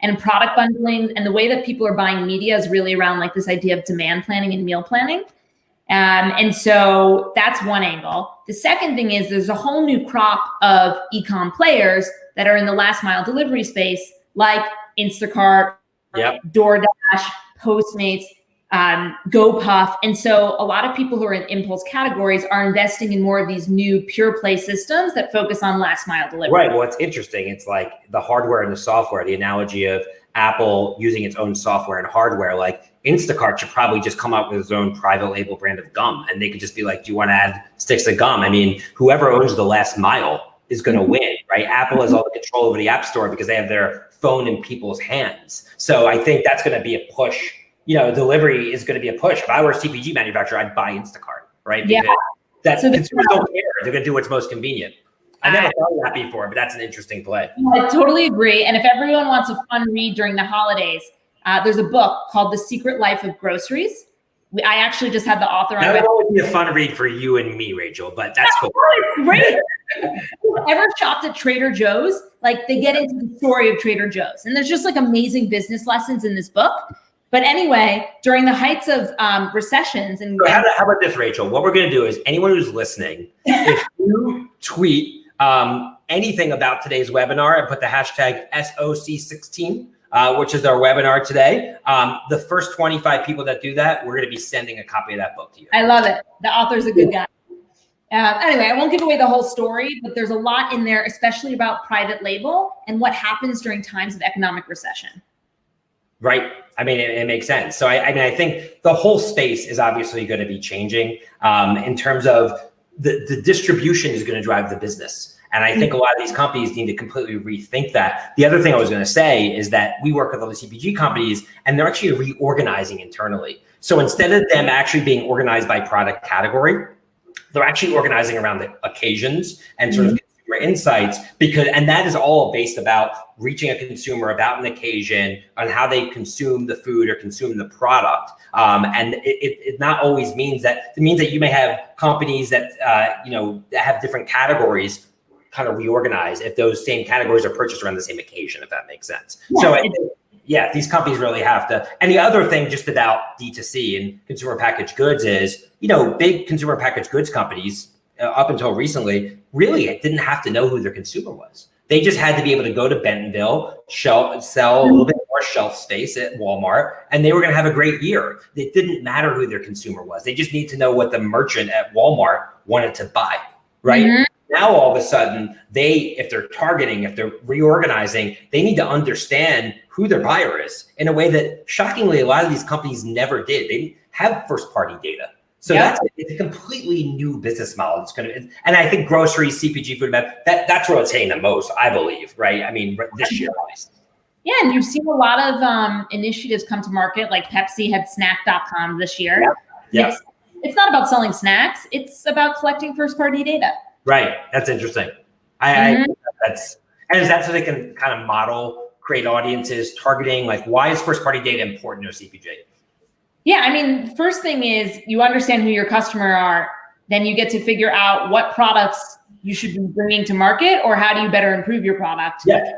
And product bundling and the way that people are buying media is really around like this idea of demand planning and meal planning. Um, and so that's one angle. The second thing is there's a whole new crop of ecom players that are in the last mile delivery space like instacart Yep. doordash postmates um, GoPuff. And so a lot of people who are in impulse categories are investing in more of these new pure play systems that focus on last mile delivery. Right. Well, it's interesting. It's like the hardware and the software. The analogy of Apple using its own software and hardware. Like Instacart should probably just come up with its own private label brand of gum, and they could just be like, "Do you want to add sticks of gum?" I mean, whoever owns the last mile is going to win, right? Apple has all the control over the App Store because they have their phone in people's hands. So I think that's going to be a push. You know, delivery is going to be a push. If I were a CPG manufacturer, I'd buy Instacart, right? Yeah. Because that So consumers don't care. They're going to do what's most convenient. I never thought of that before, but that's an interesting play. I totally agree. And if everyone wants a fun read during the holidays, uh, there's a book called The Secret Life of Groceries. We, I actually just had the author on. That would be a fun read for you and me, Rachel, but that's cool. <laughs> Great. Ever shopped at Trader Joe's? Like they get into the story of Trader Joe's, and there's just like amazing business lessons in this book. But anyway, during the heights of um, recessions and So how, about- how about this, Rachel? What we're going to do is anyone who's listening, if <laughs> you tweet um, anything about today's webinar and put the hashtag SOC16, uh, which is our webinar today, um, the first 25 people that do that, we're going to be sending a copy of that book to you. I love it. The author's a good guy. Uh, anyway, I won't give away the whole story, but there's a lot in there, especially about private label and what happens during times of economic recession. Right. I mean, it, it makes sense. So, I, I mean, I think the whole space is obviously going to be changing um, in terms of the, the distribution is going to drive the business. And I think a lot of these companies need to completely rethink that. The other thing I was going to say is that we work with the CPG companies and they're actually reorganizing internally. So instead of them actually being organized by product category, they're actually organizing around the occasions and sort of consumer insights because and that is all based about reaching a consumer about an occasion on how they consume the food or consume the product. Um, and it, it, it not always means that it means that you may have companies that uh, you know that have different categories kind of reorganize if those same categories are purchased around the same occasion if that makes sense. So I think, yeah these companies really have to and the other thing just about d2c and consumer packaged goods is you know big consumer packaged goods companies up until recently really didn't have to know who their consumer was. They just had to be able to go to bentonville shelf, sell a little bit more shelf space at walmart and they were going to have a great year. It didn't matter who their consumer was. They just need to know what the merchant at walmart wanted to buy right? Mhm. now all of a sudden they if they're targeting if they're reorganizing they need to understand who their buyer is in a way that shockingly a lot of these companies never did. They didn't have first party data so Yeah. that's it's a completely new business model. It's going to and i think groceries cpg food that that's where it's hitting the most i believe right? I mean this year least. Yeah, and you've seen a lot of um, initiatives come to market, like Pepsi had snack.com this year. Yep. It's, it's not about selling snacks, it's about collecting first party data. right. That's interesting. I, I that's and is that so they can kind of model create audiences targeting like why is first party data important to a cpg Yeah, I mean, first thing is you understand who your customer are, then you get to figure out what products you should be bringing to market or how do you better improve your product. yeah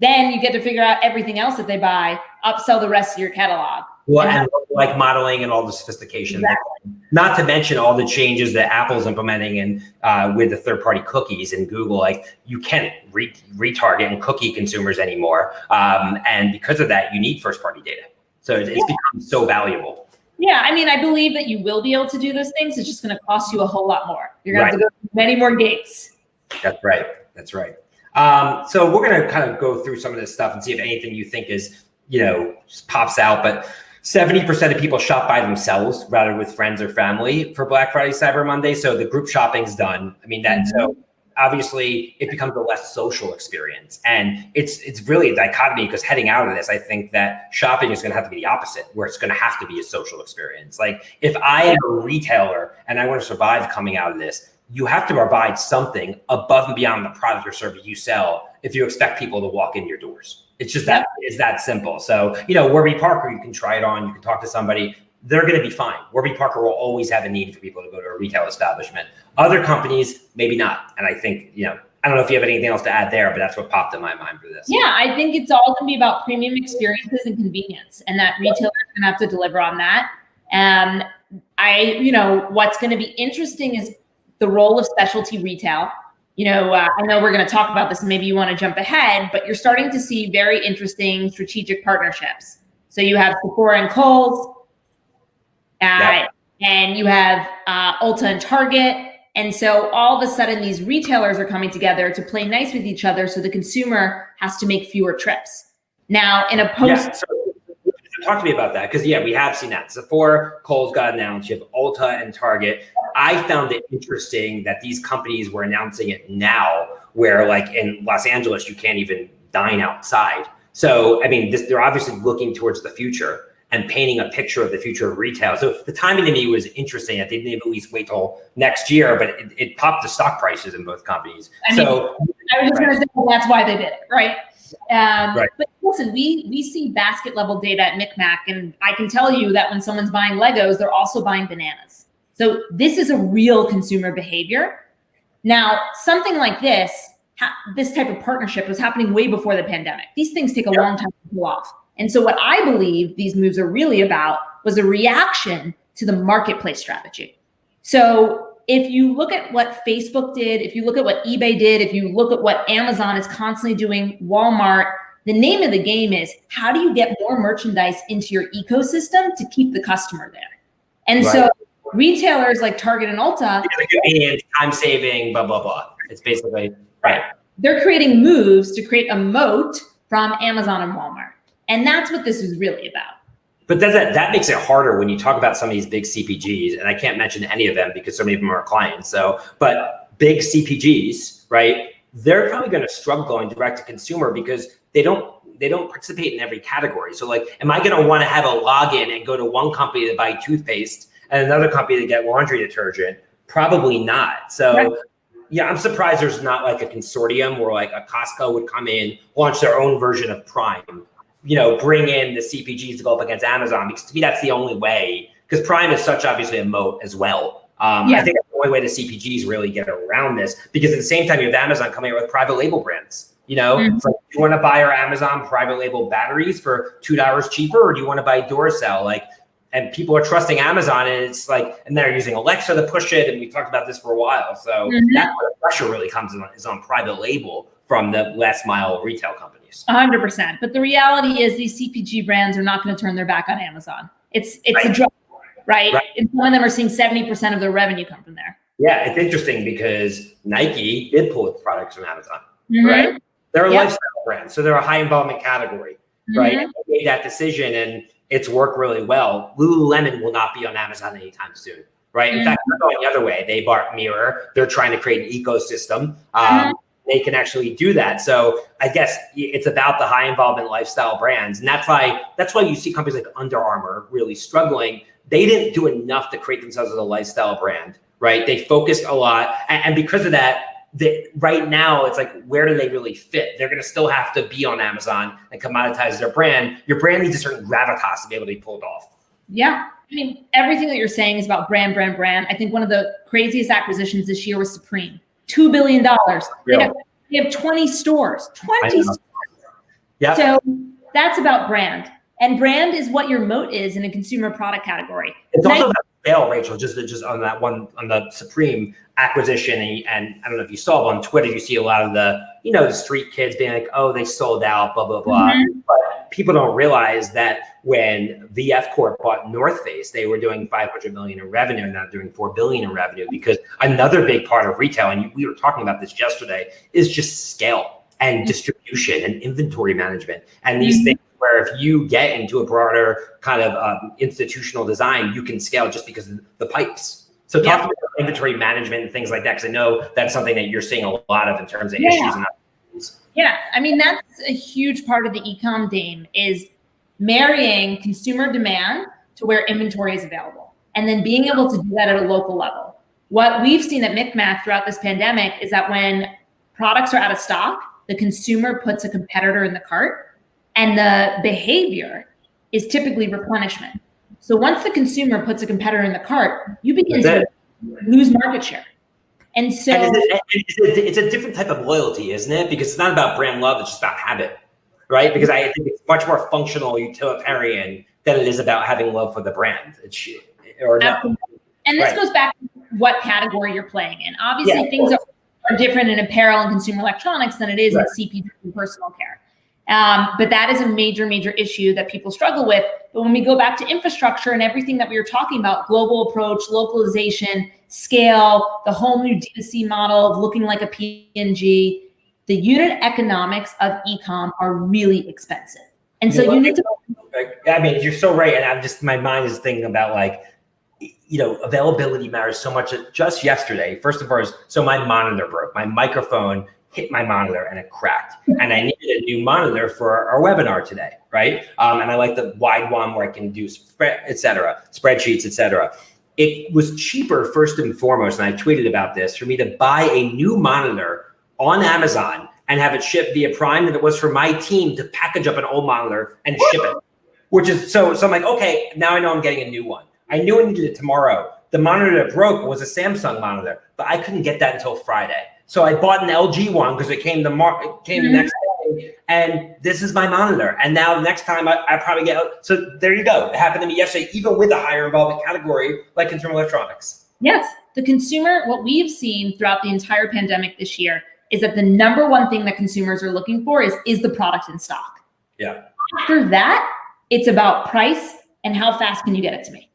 Then you get to figure out everything else that they buy, upsell the rest of your catalog. Well, and like modeling and all the sophistication. Exactly. Not to mention all the changes that Apple's implementing and uh, with the third-party cookies and Google. Like you can't re- retarget and cookie consumers anymore, um, and because of that, you need first-party data. So it's, it's become so valuable. Yeah, I mean, I believe that you will be able to do those things. It's just going to cost you a whole lot more. You're going right. to have to go through many more gates. That's right. That's right. Um, so we're going to kind of go through some of this stuff and see if anything you think is, you know, pops out. But 70% of people shop by themselves rather with friends or family for Black Friday, Cyber Monday. So the group shopping's done. I mean, that, mm-hmm. so obviously it becomes a less social experience. And it's it's really a dichotomy because heading out of this i think that shopping is going to have to be the opposite where it's going to have to be a social experience. Like if i am a retailer and i want to survive coming out of this you have to provide something above and beyond the product or service you sell if you expect people to walk in your doors. It's just that is that simple. So you know warby parker you can try it on you can talk to somebody they're going to be fine. Warby Parker will always have a need for people to go to a retail establishment. Other companies, maybe not. And I think, you know, I don't know if you have anything else to add there, but that's what popped in my mind for this. Yeah, I think it's all going to be about premium experiences and convenience, and that retailers are going to have to deliver on that. And I, you know, what's going to be interesting is the role of specialty retail. You know, uh, I know we're going to talk about this, and maybe you want to jump ahead, but you're starting to see very interesting strategic partnerships. So you have Sephora and Kohl's, yep. and you have uh, Ulta and Target. And so all of a sudden, these retailers are coming together to play nice with each other. So the consumer has to make fewer trips. Now, in a post. Yeah, so talk to me about that because yeah, we have seen that. Sephora, Kohl's got announced. You have Ulta and Target. I found it interesting that these companies were announcing it now, where like in Los Angeles, you can't even dine outside. So I mean, this, they're obviously looking towards the future and painting a picture of the future of retail. So the timing to me was interesting. I think they at least wait till next year, but it, it popped the stock prices in both companies. I mean, so I was just right. going to say well, that's why they did it, right? Um, right. But listen, we we see basket level data at MikMak, and I can tell you that when someone's buying Legos, they're also buying bananas. So this is a real consumer behavior. Now, something like this, this type of partnership was happening way before the pandemic. These things take a yep. long time to pull off. And so, what I believe these moves are really about was a reaction to the marketplace strategy. So, if you look at what Facebook did, if you look at what eBay did, if you look at what Amazon is constantly doing, Walmart, the name of the game is how do you get more merchandise into your ecosystem to keep the customer there? And right. so, retailers like Target and Ulta, time saving, blah, blah, blah. It's basically right. They're creating moves to create a moat from Amazon and Walmart. And that's what this is really about. But that, that makes it harder when you talk about some of these big CPGs, and I can't mention any of them because so many of them are clients. So, but big CPGs, right? They're probably going to struggle going direct to consumer because they don't they don't participate in every category. So, like, am I going to want to have a login and go to one company to buy toothpaste and another company to get laundry detergent? Probably not. So. Right yeah, I'm surprised there's not like a consortium where like a Costco would come in, launch their own version of Prime, you know, bring in the CPGs to go up against Amazon because to me that's the only way. Because Prime is such obviously a moat as well. Um, yeah. I think that's the only way the CPGs really get around this because at the same time you have Amazon coming out with private label brands. You know, mm-hmm. like, you want to buy our Amazon private label batteries for two dollars cheaper, or do you want to buy Duracell? Like, and people are trusting Amazon, and it's like, and they're using Alexa to push it. And we talked about this for a while, so that's where the pressure really comes in is on private label from the last mile retail companies. 100%. But the reality is these CPG brands are not going to turn their back on Amazon. It's it's right. a drug, right? right? And some of them are seeing 70% of their revenue come from there. Yeah, it's interesting because Nike did pull its products from Amazon, mm-hmm. right? They're a yep. lifestyle brand, so they're a high involvement category, mm-hmm. right? And they made that decision and it's worked really well. Lululemon will not be on Amazon anytime soon, right? In mm-hmm. fact, they're going the other way. They bought Mirror. They're trying to create an ecosystem. Um, mm-hmm they can actually do that. So I guess it's about the high involvement lifestyle brands. And that's why that's why you see companies like Under Armour really struggling. They didn't do enough to create themselves as a lifestyle brand, right? They focused a lot. And, because of that, that right now it's like where do they really fit they're going to still have to be on amazon and commoditize their brand your brand needs a certain gravitas to be able to be pulled off yeah i mean everything that you're saying is about brand brand brand i think one of the craziest acquisitions this year was supreme two billion dollars. They, have, they have 20 stores. 20 stores. Yeah. So that's about brand. And brand is what your moat is in a consumer product category. It's also about scale, Rachel, just just on that one on the Supreme acquisition. And, and, I don't know if you saw on Twitter, you see a lot of the, you know, the street kids being like, oh, they sold out, blah, blah, blah. Mm-hmm. But people don't realize that when VF Corp bought North Face, they were doing 500 million in revenue, and now doing 4 billion in revenue because another big part of retail, and we were talking about this yesterday, is just scale and distribution and inventory management and these mm-hmm. things where if you get into a broader kind of um, institutional design, you can scale just because of the pipes. So talk yeah. about inventory management and things like that, because I know that's something that you're seeing a lot of in terms of yeah. issues. And yeah, I mean that's a huge part of the ecom game is marrying consumer demand to where inventory is available, and then being able to do that at a local level. What we've seen at MikMak throughout this pandemic is that when products are out of stock, the consumer puts a competitor in the cart, and the behavior is typically replenishment. So once the consumer puts a competitor in the cart, you begin to lose market share. And so and it's, a, it's a different type of loyalty, isn't it? Because it's not about brand love, it's just about habit, right? Because I think it's much more functional, utilitarian than it is about having love for the brand. It's or no. And this right. goes back to what category you're playing in. Obviously, yeah, things are, are, different in apparel and consumer electronics than it is right. in CPG and personal care. Um, but that is a major, major issue that people struggle with. But when we go back to infrastructure and everything that we were talking about, global approach, localization, scale, the whole new D2C model of looking like a P&G, the unit economics of ecom are really expensive. And so you need to. I mean, you're so right. And I'm just, my mind is thinking about like, you know, availability matters so much. Just yesterday, first of all, so my monitor broke. My microphone hit my monitor and it cracked. And I needed a new monitor for our webinar today, right? Um, and I like the wide one where I can do spread, et cetera, spreadsheets, et cetera. It was cheaper first and foremost, and I tweeted about this, for me to buy a new monitor on Amazon and have it shipped via Prime than it was for my team to package up an old monitor and ship it. Which is so so I'm like, okay, now I know I'm getting a new one. I knew I needed it tomorrow. The monitor that broke was a Samsung monitor, but I couldn't get that until Friday. So I bought an LG one because it came the mar- it came mm-hmm. the next day, and this is my monitor. And now next time I, I probably get so there you go. It happened to me yesterday, even with a higher involvement category like consumer electronics. Yes, the consumer. What we've seen throughout the entire pandemic this year is that the number one thing that consumers are looking for is is the product in stock. Yeah. After that, it's about price and how fast can you get it to me.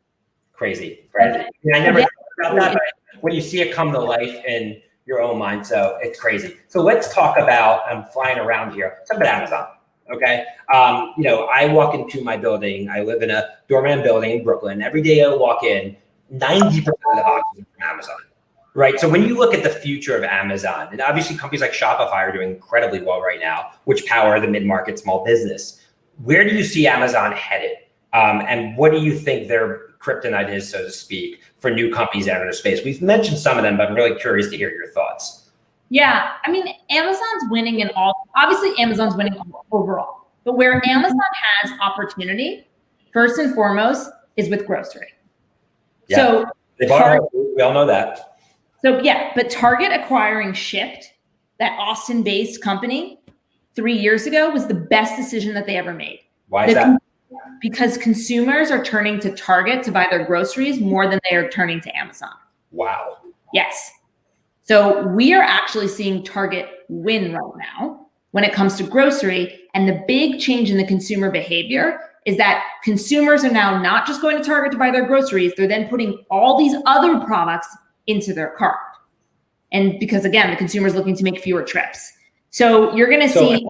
Crazy, crazy. I never yeah. about that. When you see it come to life and your own mind. So it's crazy. So let's talk about, I'm flying around here, talk about Amazon. Okay. Um, you know, I walk into my building, I live in a doorman building in Brooklyn. Every day I walk in, 90% of the boxes from Amazon. Right. So when you look at the future of Amazon, and obviously companies like Shopify are doing incredibly well right now, which power the mid-market small business. Where do you see Amazon headed? Um, and what do you think their kryptonite is, so to speak, for new companies out in the space? We've mentioned some of them, but I'm really curious to hear your thoughts. Yeah, I mean, Amazon's winning in all. Obviously, Amazon's winning overall, but where mm-hmm. Amazon has opportunity, first and foremost, is with grocery. Yeah. So they Target, we all know that. So yeah, but Target acquiring Shipt, that Austin-based company, three years ago was the best decision that they ever made. Why is the, that? Because consumers are turning to Target to buy their groceries more than they are turning to Amazon. Wow. Yes. So we are actually seeing Target win right now when it comes to grocery. And the big change in the consumer behavior is that consumers are now not just going to Target to buy their groceries, they're then putting all these other products into their cart. And because again, the consumer is looking to make fewer trips. So you're going to so, see.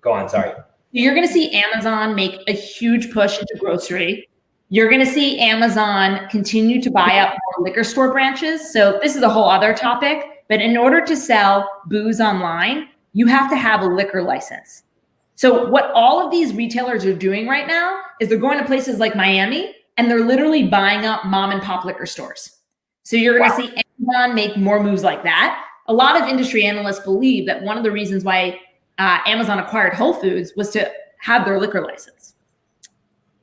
Go on, sorry. You're going to see Amazon make a huge push into grocery. You're going to see Amazon continue to buy up more liquor store branches. So this is a whole other topic. But in order to sell booze online, you have to have a liquor license. So what all of these retailers are doing right now is they're going to places like Miami and they're literally buying up mom and pop liquor stores. So you're going wow. to see Amazon make more moves like that. A lot of industry analysts believe that one of the reasons why uh, Amazon acquired Whole Foods was to have their liquor license.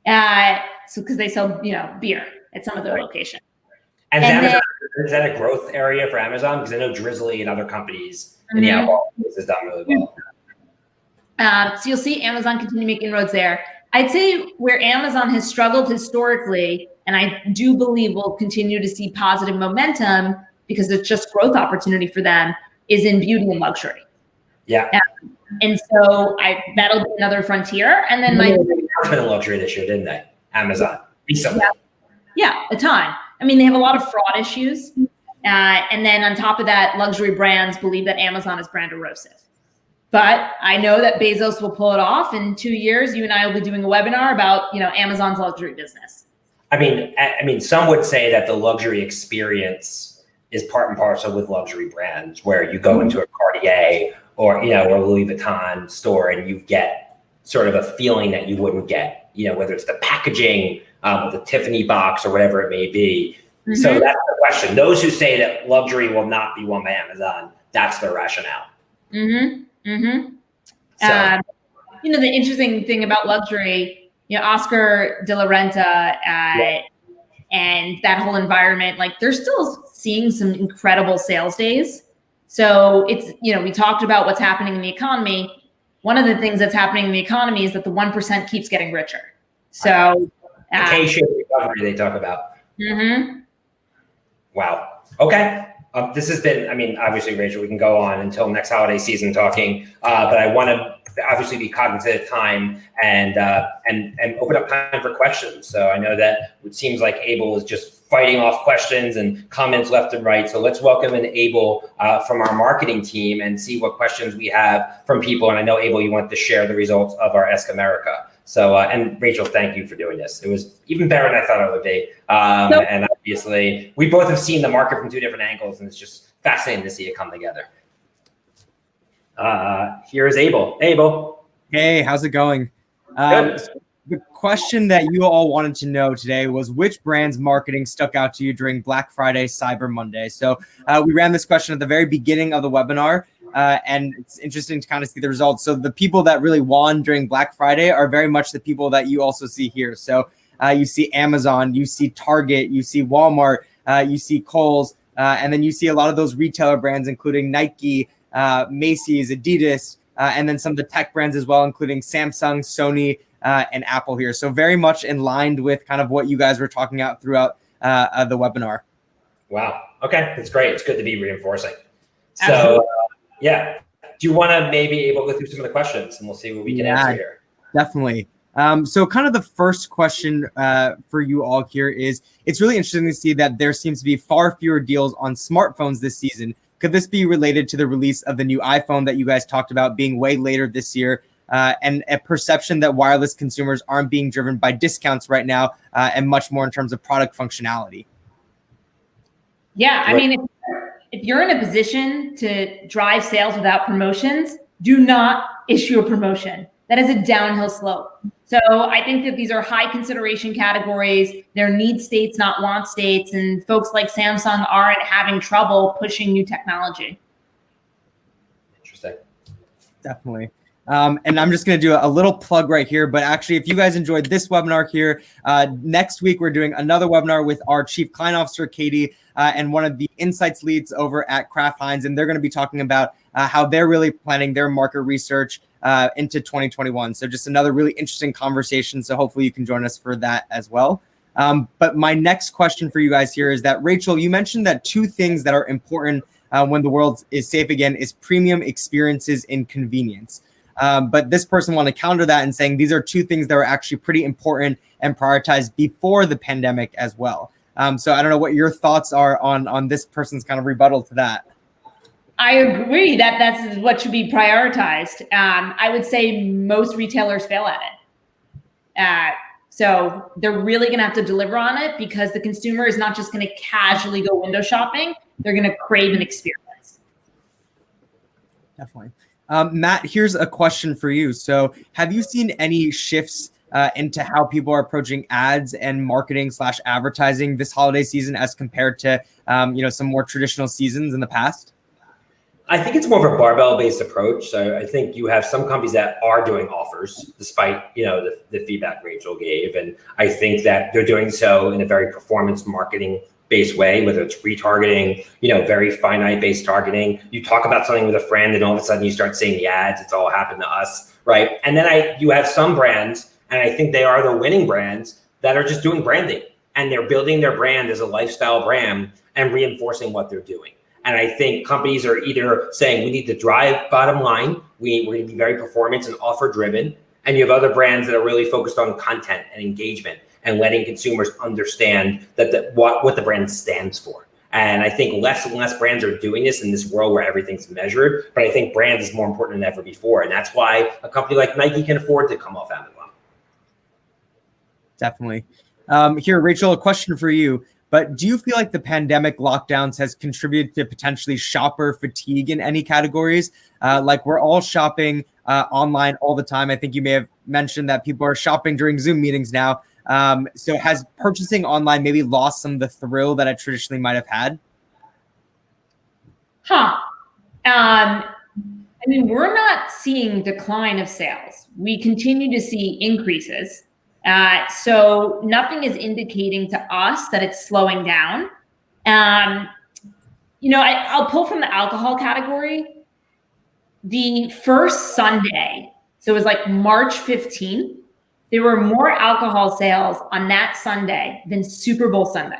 Uh, so because they sell, you know, beer at some of their right. locations. And, and Amazon, then, is that a growth area for Amazon? Because I know Drizly and other companies mm-hmm. in the mm-hmm. alcohol has done really well. Um, so you'll see Amazon continue making inroads there. I'd say where Amazon has struggled historically, and I do believe will continue to see positive momentum because it's just growth opportunity for them, is in beauty and luxury. Yeah. And so I that'll be another frontier. And then my announcement of luxury this year, didn't they? Amazon recently. Yeah. yeah, a ton. I mean, they have a lot of fraud issues. Uh, and then on top of that, luxury brands believe that Amazon is brand erosive. But I know that Bezos will pull it off. In two years, you and I will be doing a webinar about, you know, Amazon's luxury business. I mean, I mean, some would say that the luxury experience is part and parcel with luxury brands, where you go into a Cartier or you know or Louis Vuitton store and you get sort of a feeling that you wouldn't get, you know, whether it's the packaging, um, the Tiffany box, or whatever it may be. Mm-hmm. So that's the question. Those who say that luxury will not be won by Amazon, that's their rationale. Mm-hmm. Mm-hmm. So. Uh, you know, the interesting thing about luxury you know, Oscar de la Renta uh, yeah. and that whole environment, like they're still seeing some incredible sales days. So it's, you know, we talked about what's happening in the economy. One of the things that's happening in the economy is that the 1% keeps getting richer. So, uh, recovery they talk about. Mm-hmm. Wow. Okay. Um, this has been, I mean, obviously, Rachel, we can go on until next holiday season talking, uh, but I want to obviously be cognizant of time and uh, and and open up time for questions. So I know that it seems like Abel is just fighting off questions and comments left and right. So let's welcome in Abel uh, from our marketing team and see what questions we have from people. And I know Abel, you want to share the results of our Ask America. So uh, and Rachel, thank you for doing this. It was even better than I thought it would be. Um, nope. And obviously, we both have seen the market from two different angles, and it's just fascinating to see it come together. Uh, here is Abel. Abel. Hey, how's it going? Um, the question that you all wanted to know today was which brand's marketing stuck out to you during Black Friday, Cyber Monday. So uh, we ran this question at the very beginning of the webinar. Uh, and it's interesting to kind of see the results. So the people that really won during Black Friday are very much the people that you also see here. So uh, you see Amazon, you see Target, you see Walmart, uh, you see Kohl's, uh, and then you see a lot of those retailer brands, including Nike, uh, Macy's, Adidas, and then some of the tech brands as well, including Samsung, Sony, uh, and Apple here. So very much in line with kind of what you guys were talking about throughout uh, uh, the webinar. Wow. Okay, that's great. It's good to be reinforcing. So yeah, do you want to maybe able to go through some of the questions and we'll see what we can yeah, answer here. Definitely. Um, so kind of the first question uh, for you all here is, it's really interesting to see that there seems to be far fewer deals on smartphones this season could this be related to the release of the new iPhone that you guys talked about being way later this year? Uh, and a perception that wireless consumers aren't being driven by discounts right now uh, and much more in terms of product functionality. Yeah, I mean, if, if you're in a position to drive sales without promotions, do not issue a promotion. That is a downhill slope. So I think that these are high consideration categories. They're need states, not want states. And folks like Samsung aren't having trouble pushing new technology. Interesting. Definitely. Um, and I'm just going to do a little plug right here. But actually, if you guys enjoyed this webinar here, uh, next week we're doing another webinar with our Chief Client Officer, Katie, uh, and one of the insights leads over at Kraft Heinz. And they're going to be talking about uh, how they're really planning their market research uh, into 2021. So just another really interesting conversation. So hopefully you can join us for that as well. Um, but my next question for you guys here is that Rachel, you mentioned that two things that are important uh, when the world is safe again is premium experiences and convenience. Um, but this person want to counter that and saying these are two things that are actually pretty important and prioritized before the pandemic as well. Um, so I don't know what your thoughts are on on this person's kind of rebuttal to that. I agree that that's what should be prioritized. Um, I would say most retailers fail at it. Uh, so they're really going to have to deliver on it because the consumer is not just going to casually go window shopping. They're going to crave an experience. Definitely. Um, Matt, here's a question for you. So have you seen any shifts uh, into how people are approaching ads and marketing slash advertising this holiday season as compared to, um, you know, some more traditional seasons in the past? I think it's more of a barbell based approach. So I think you have some companies that are doing offers despite, you know, the, the feedback Rachel gave. And I think that they're doing so in a very performance marketing based way, whether it's retargeting, you know, very finite based targeting. You talk about something with a friend and all of a sudden you start seeing the ads. It's all happened to us, right? And then I, you have some brands, and I think they are the winning brands that are just doing branding and they're building their brand as a lifestyle brand and reinforcing what they're doing. And I think companies are either saying we need to drive bottom line, We, we're going to be very performance and offer driven. And you have other brands that are really focused on content and engagement and letting consumers understand that the, what, what the brand stands for. And I think less and less brands are doing this in this world where everything's measured. But I think brand is more important than ever before. And that's why a company like Nike can afford to come off Amazon. Definitely. Um, here, Rachel, a question for you. But do you feel like the pandemic lockdowns has contributed to potentially shopper fatigue in any categories? Uh, like we're all shopping uh, online all the time. I think you may have mentioned that people are shopping during Zoom meetings now. Um, so has purchasing online maybe lost some of the thrill that I traditionally might have had? Huh. Um, I mean, we're not seeing decline of sales. We continue to see increases. Uh, so nothing is indicating to us that it's slowing down. Um, you know, I, I'll pull from the alcohol category. The first Sunday, so it was like March 15th, there were more alcohol sales on that Sunday than Super Bowl Sunday.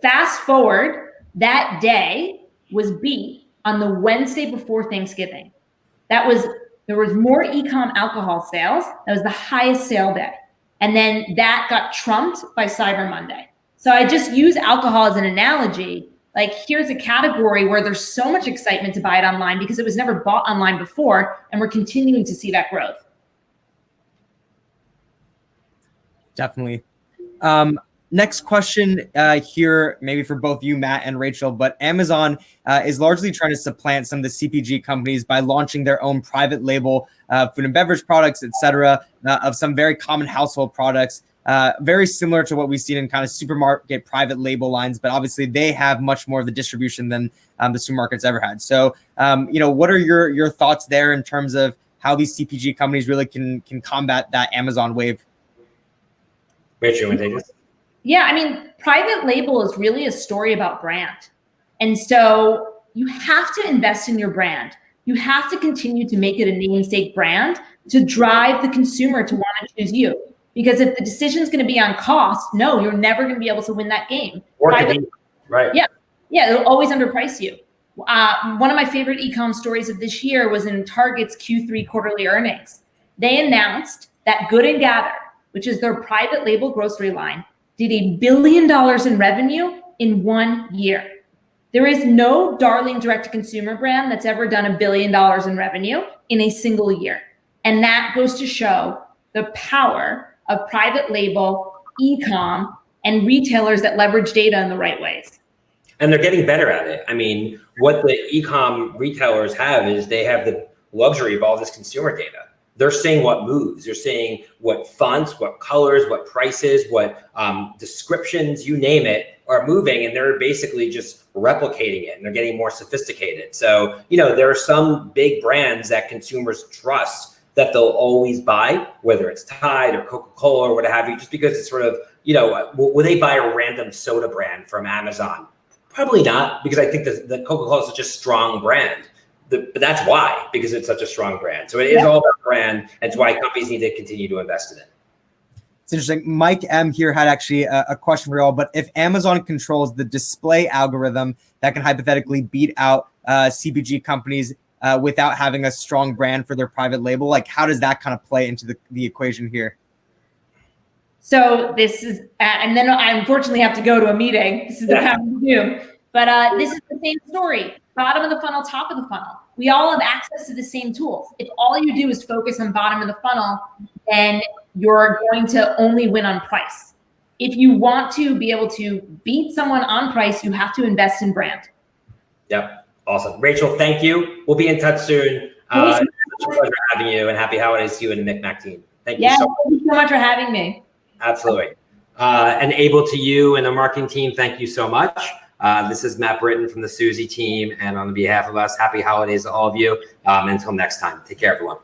Fast forward, that day was beat on the Wednesday before Thanksgiving. That was, there was more e-com alcohol sales. That was the highest sale day. And then that got trumped by Cyber Monday. So I just use alcohol as an analogy. Like here's a category where there's so much excitement to buy it online because it was never bought online before. And we're continuing to see that growth. Definitely. Um, next question uh, here, maybe for both you, Matt and Rachel, but Amazon uh, is largely trying to supplant some of the CPG companies by launching their own private label uh, food and beverage products, et cetera, uh, of some very common household products. Uh, very similar to what we've seen in kind of supermarket private label lines, but obviously they have much more of the distribution than um, the supermarkets ever had. So, um, you know, what are your your thoughts there in terms of how these CPG companies really can can combat that Amazon wave? Rachel, you want to take this? Yeah, I mean, private label is really a story about brand. And so you have to invest in your brand. You have to continue to make it a namesake brand to drive the consumer to want to choose you. Because if the decision is going to be on cost, no, you're never going to be able to win that game. Or private, right. Yeah. Yeah, it'll always underprice you. Uh, one of my favorite ecom stories of this year was in Target's Q3 quarterly earnings. They announced that Good and Gather, which is their private label grocery line, did a billion dollars in revenue in one year. There is no darling direct to consumer brand that's ever done a billion dollars in revenue in a single year. And that goes to show the power of private label, e-com, and retailers that leverage data in the right ways. And they're getting better at it. I mean, what the e-com retailers have is they have the luxury of all this consumer data they're saying what moves. They're saying what fonts, what colors, what prices, what um, descriptions, you name it, are moving. And they're basically just replicating it and they're getting more sophisticated. So, you know, there are some big brands that consumers trust that they'll always buy, whether it's Tide or Coca-Cola or what have you, just because it's sort of, you know, will they buy a random soda brand from Amazon? Probably not, because I think that the Coca-Cola is such a strong brand the, but that's why, because it's such a strong brand. So it is yeah. all about brand. And it's why companies need to continue to invest in it. It's interesting. Mike M here had actually a, a question for you all, but if Amazon controls the display algorithm that can hypothetically beat out uh, CPG companies uh, without having a strong brand for their private label, like how does that kind of play into the, the equation here? So this is, and then I unfortunately have to go to a meeting. This is the path to do. But uh, this is the same story bottom of the funnel, top of the funnel. We all have access to the same tools. If all you do is focus on bottom of the funnel, then you're going to only win on price. If you want to be able to beat someone on price, you have to invest in brand. Yep. Awesome. Rachel, thank you. We'll be in touch soon. Uh, it's a pleasure having you and happy holidays to you and the MikMak team. Thank yeah, you so much. thank you so much for having me. Absolutely. Uh, and Abel to you and the marketing team, thank you so much. Uh, this is Matt Britton from the Suzy team. And on behalf of us, happy holidays to all of you. Um, until next time, take care, everyone.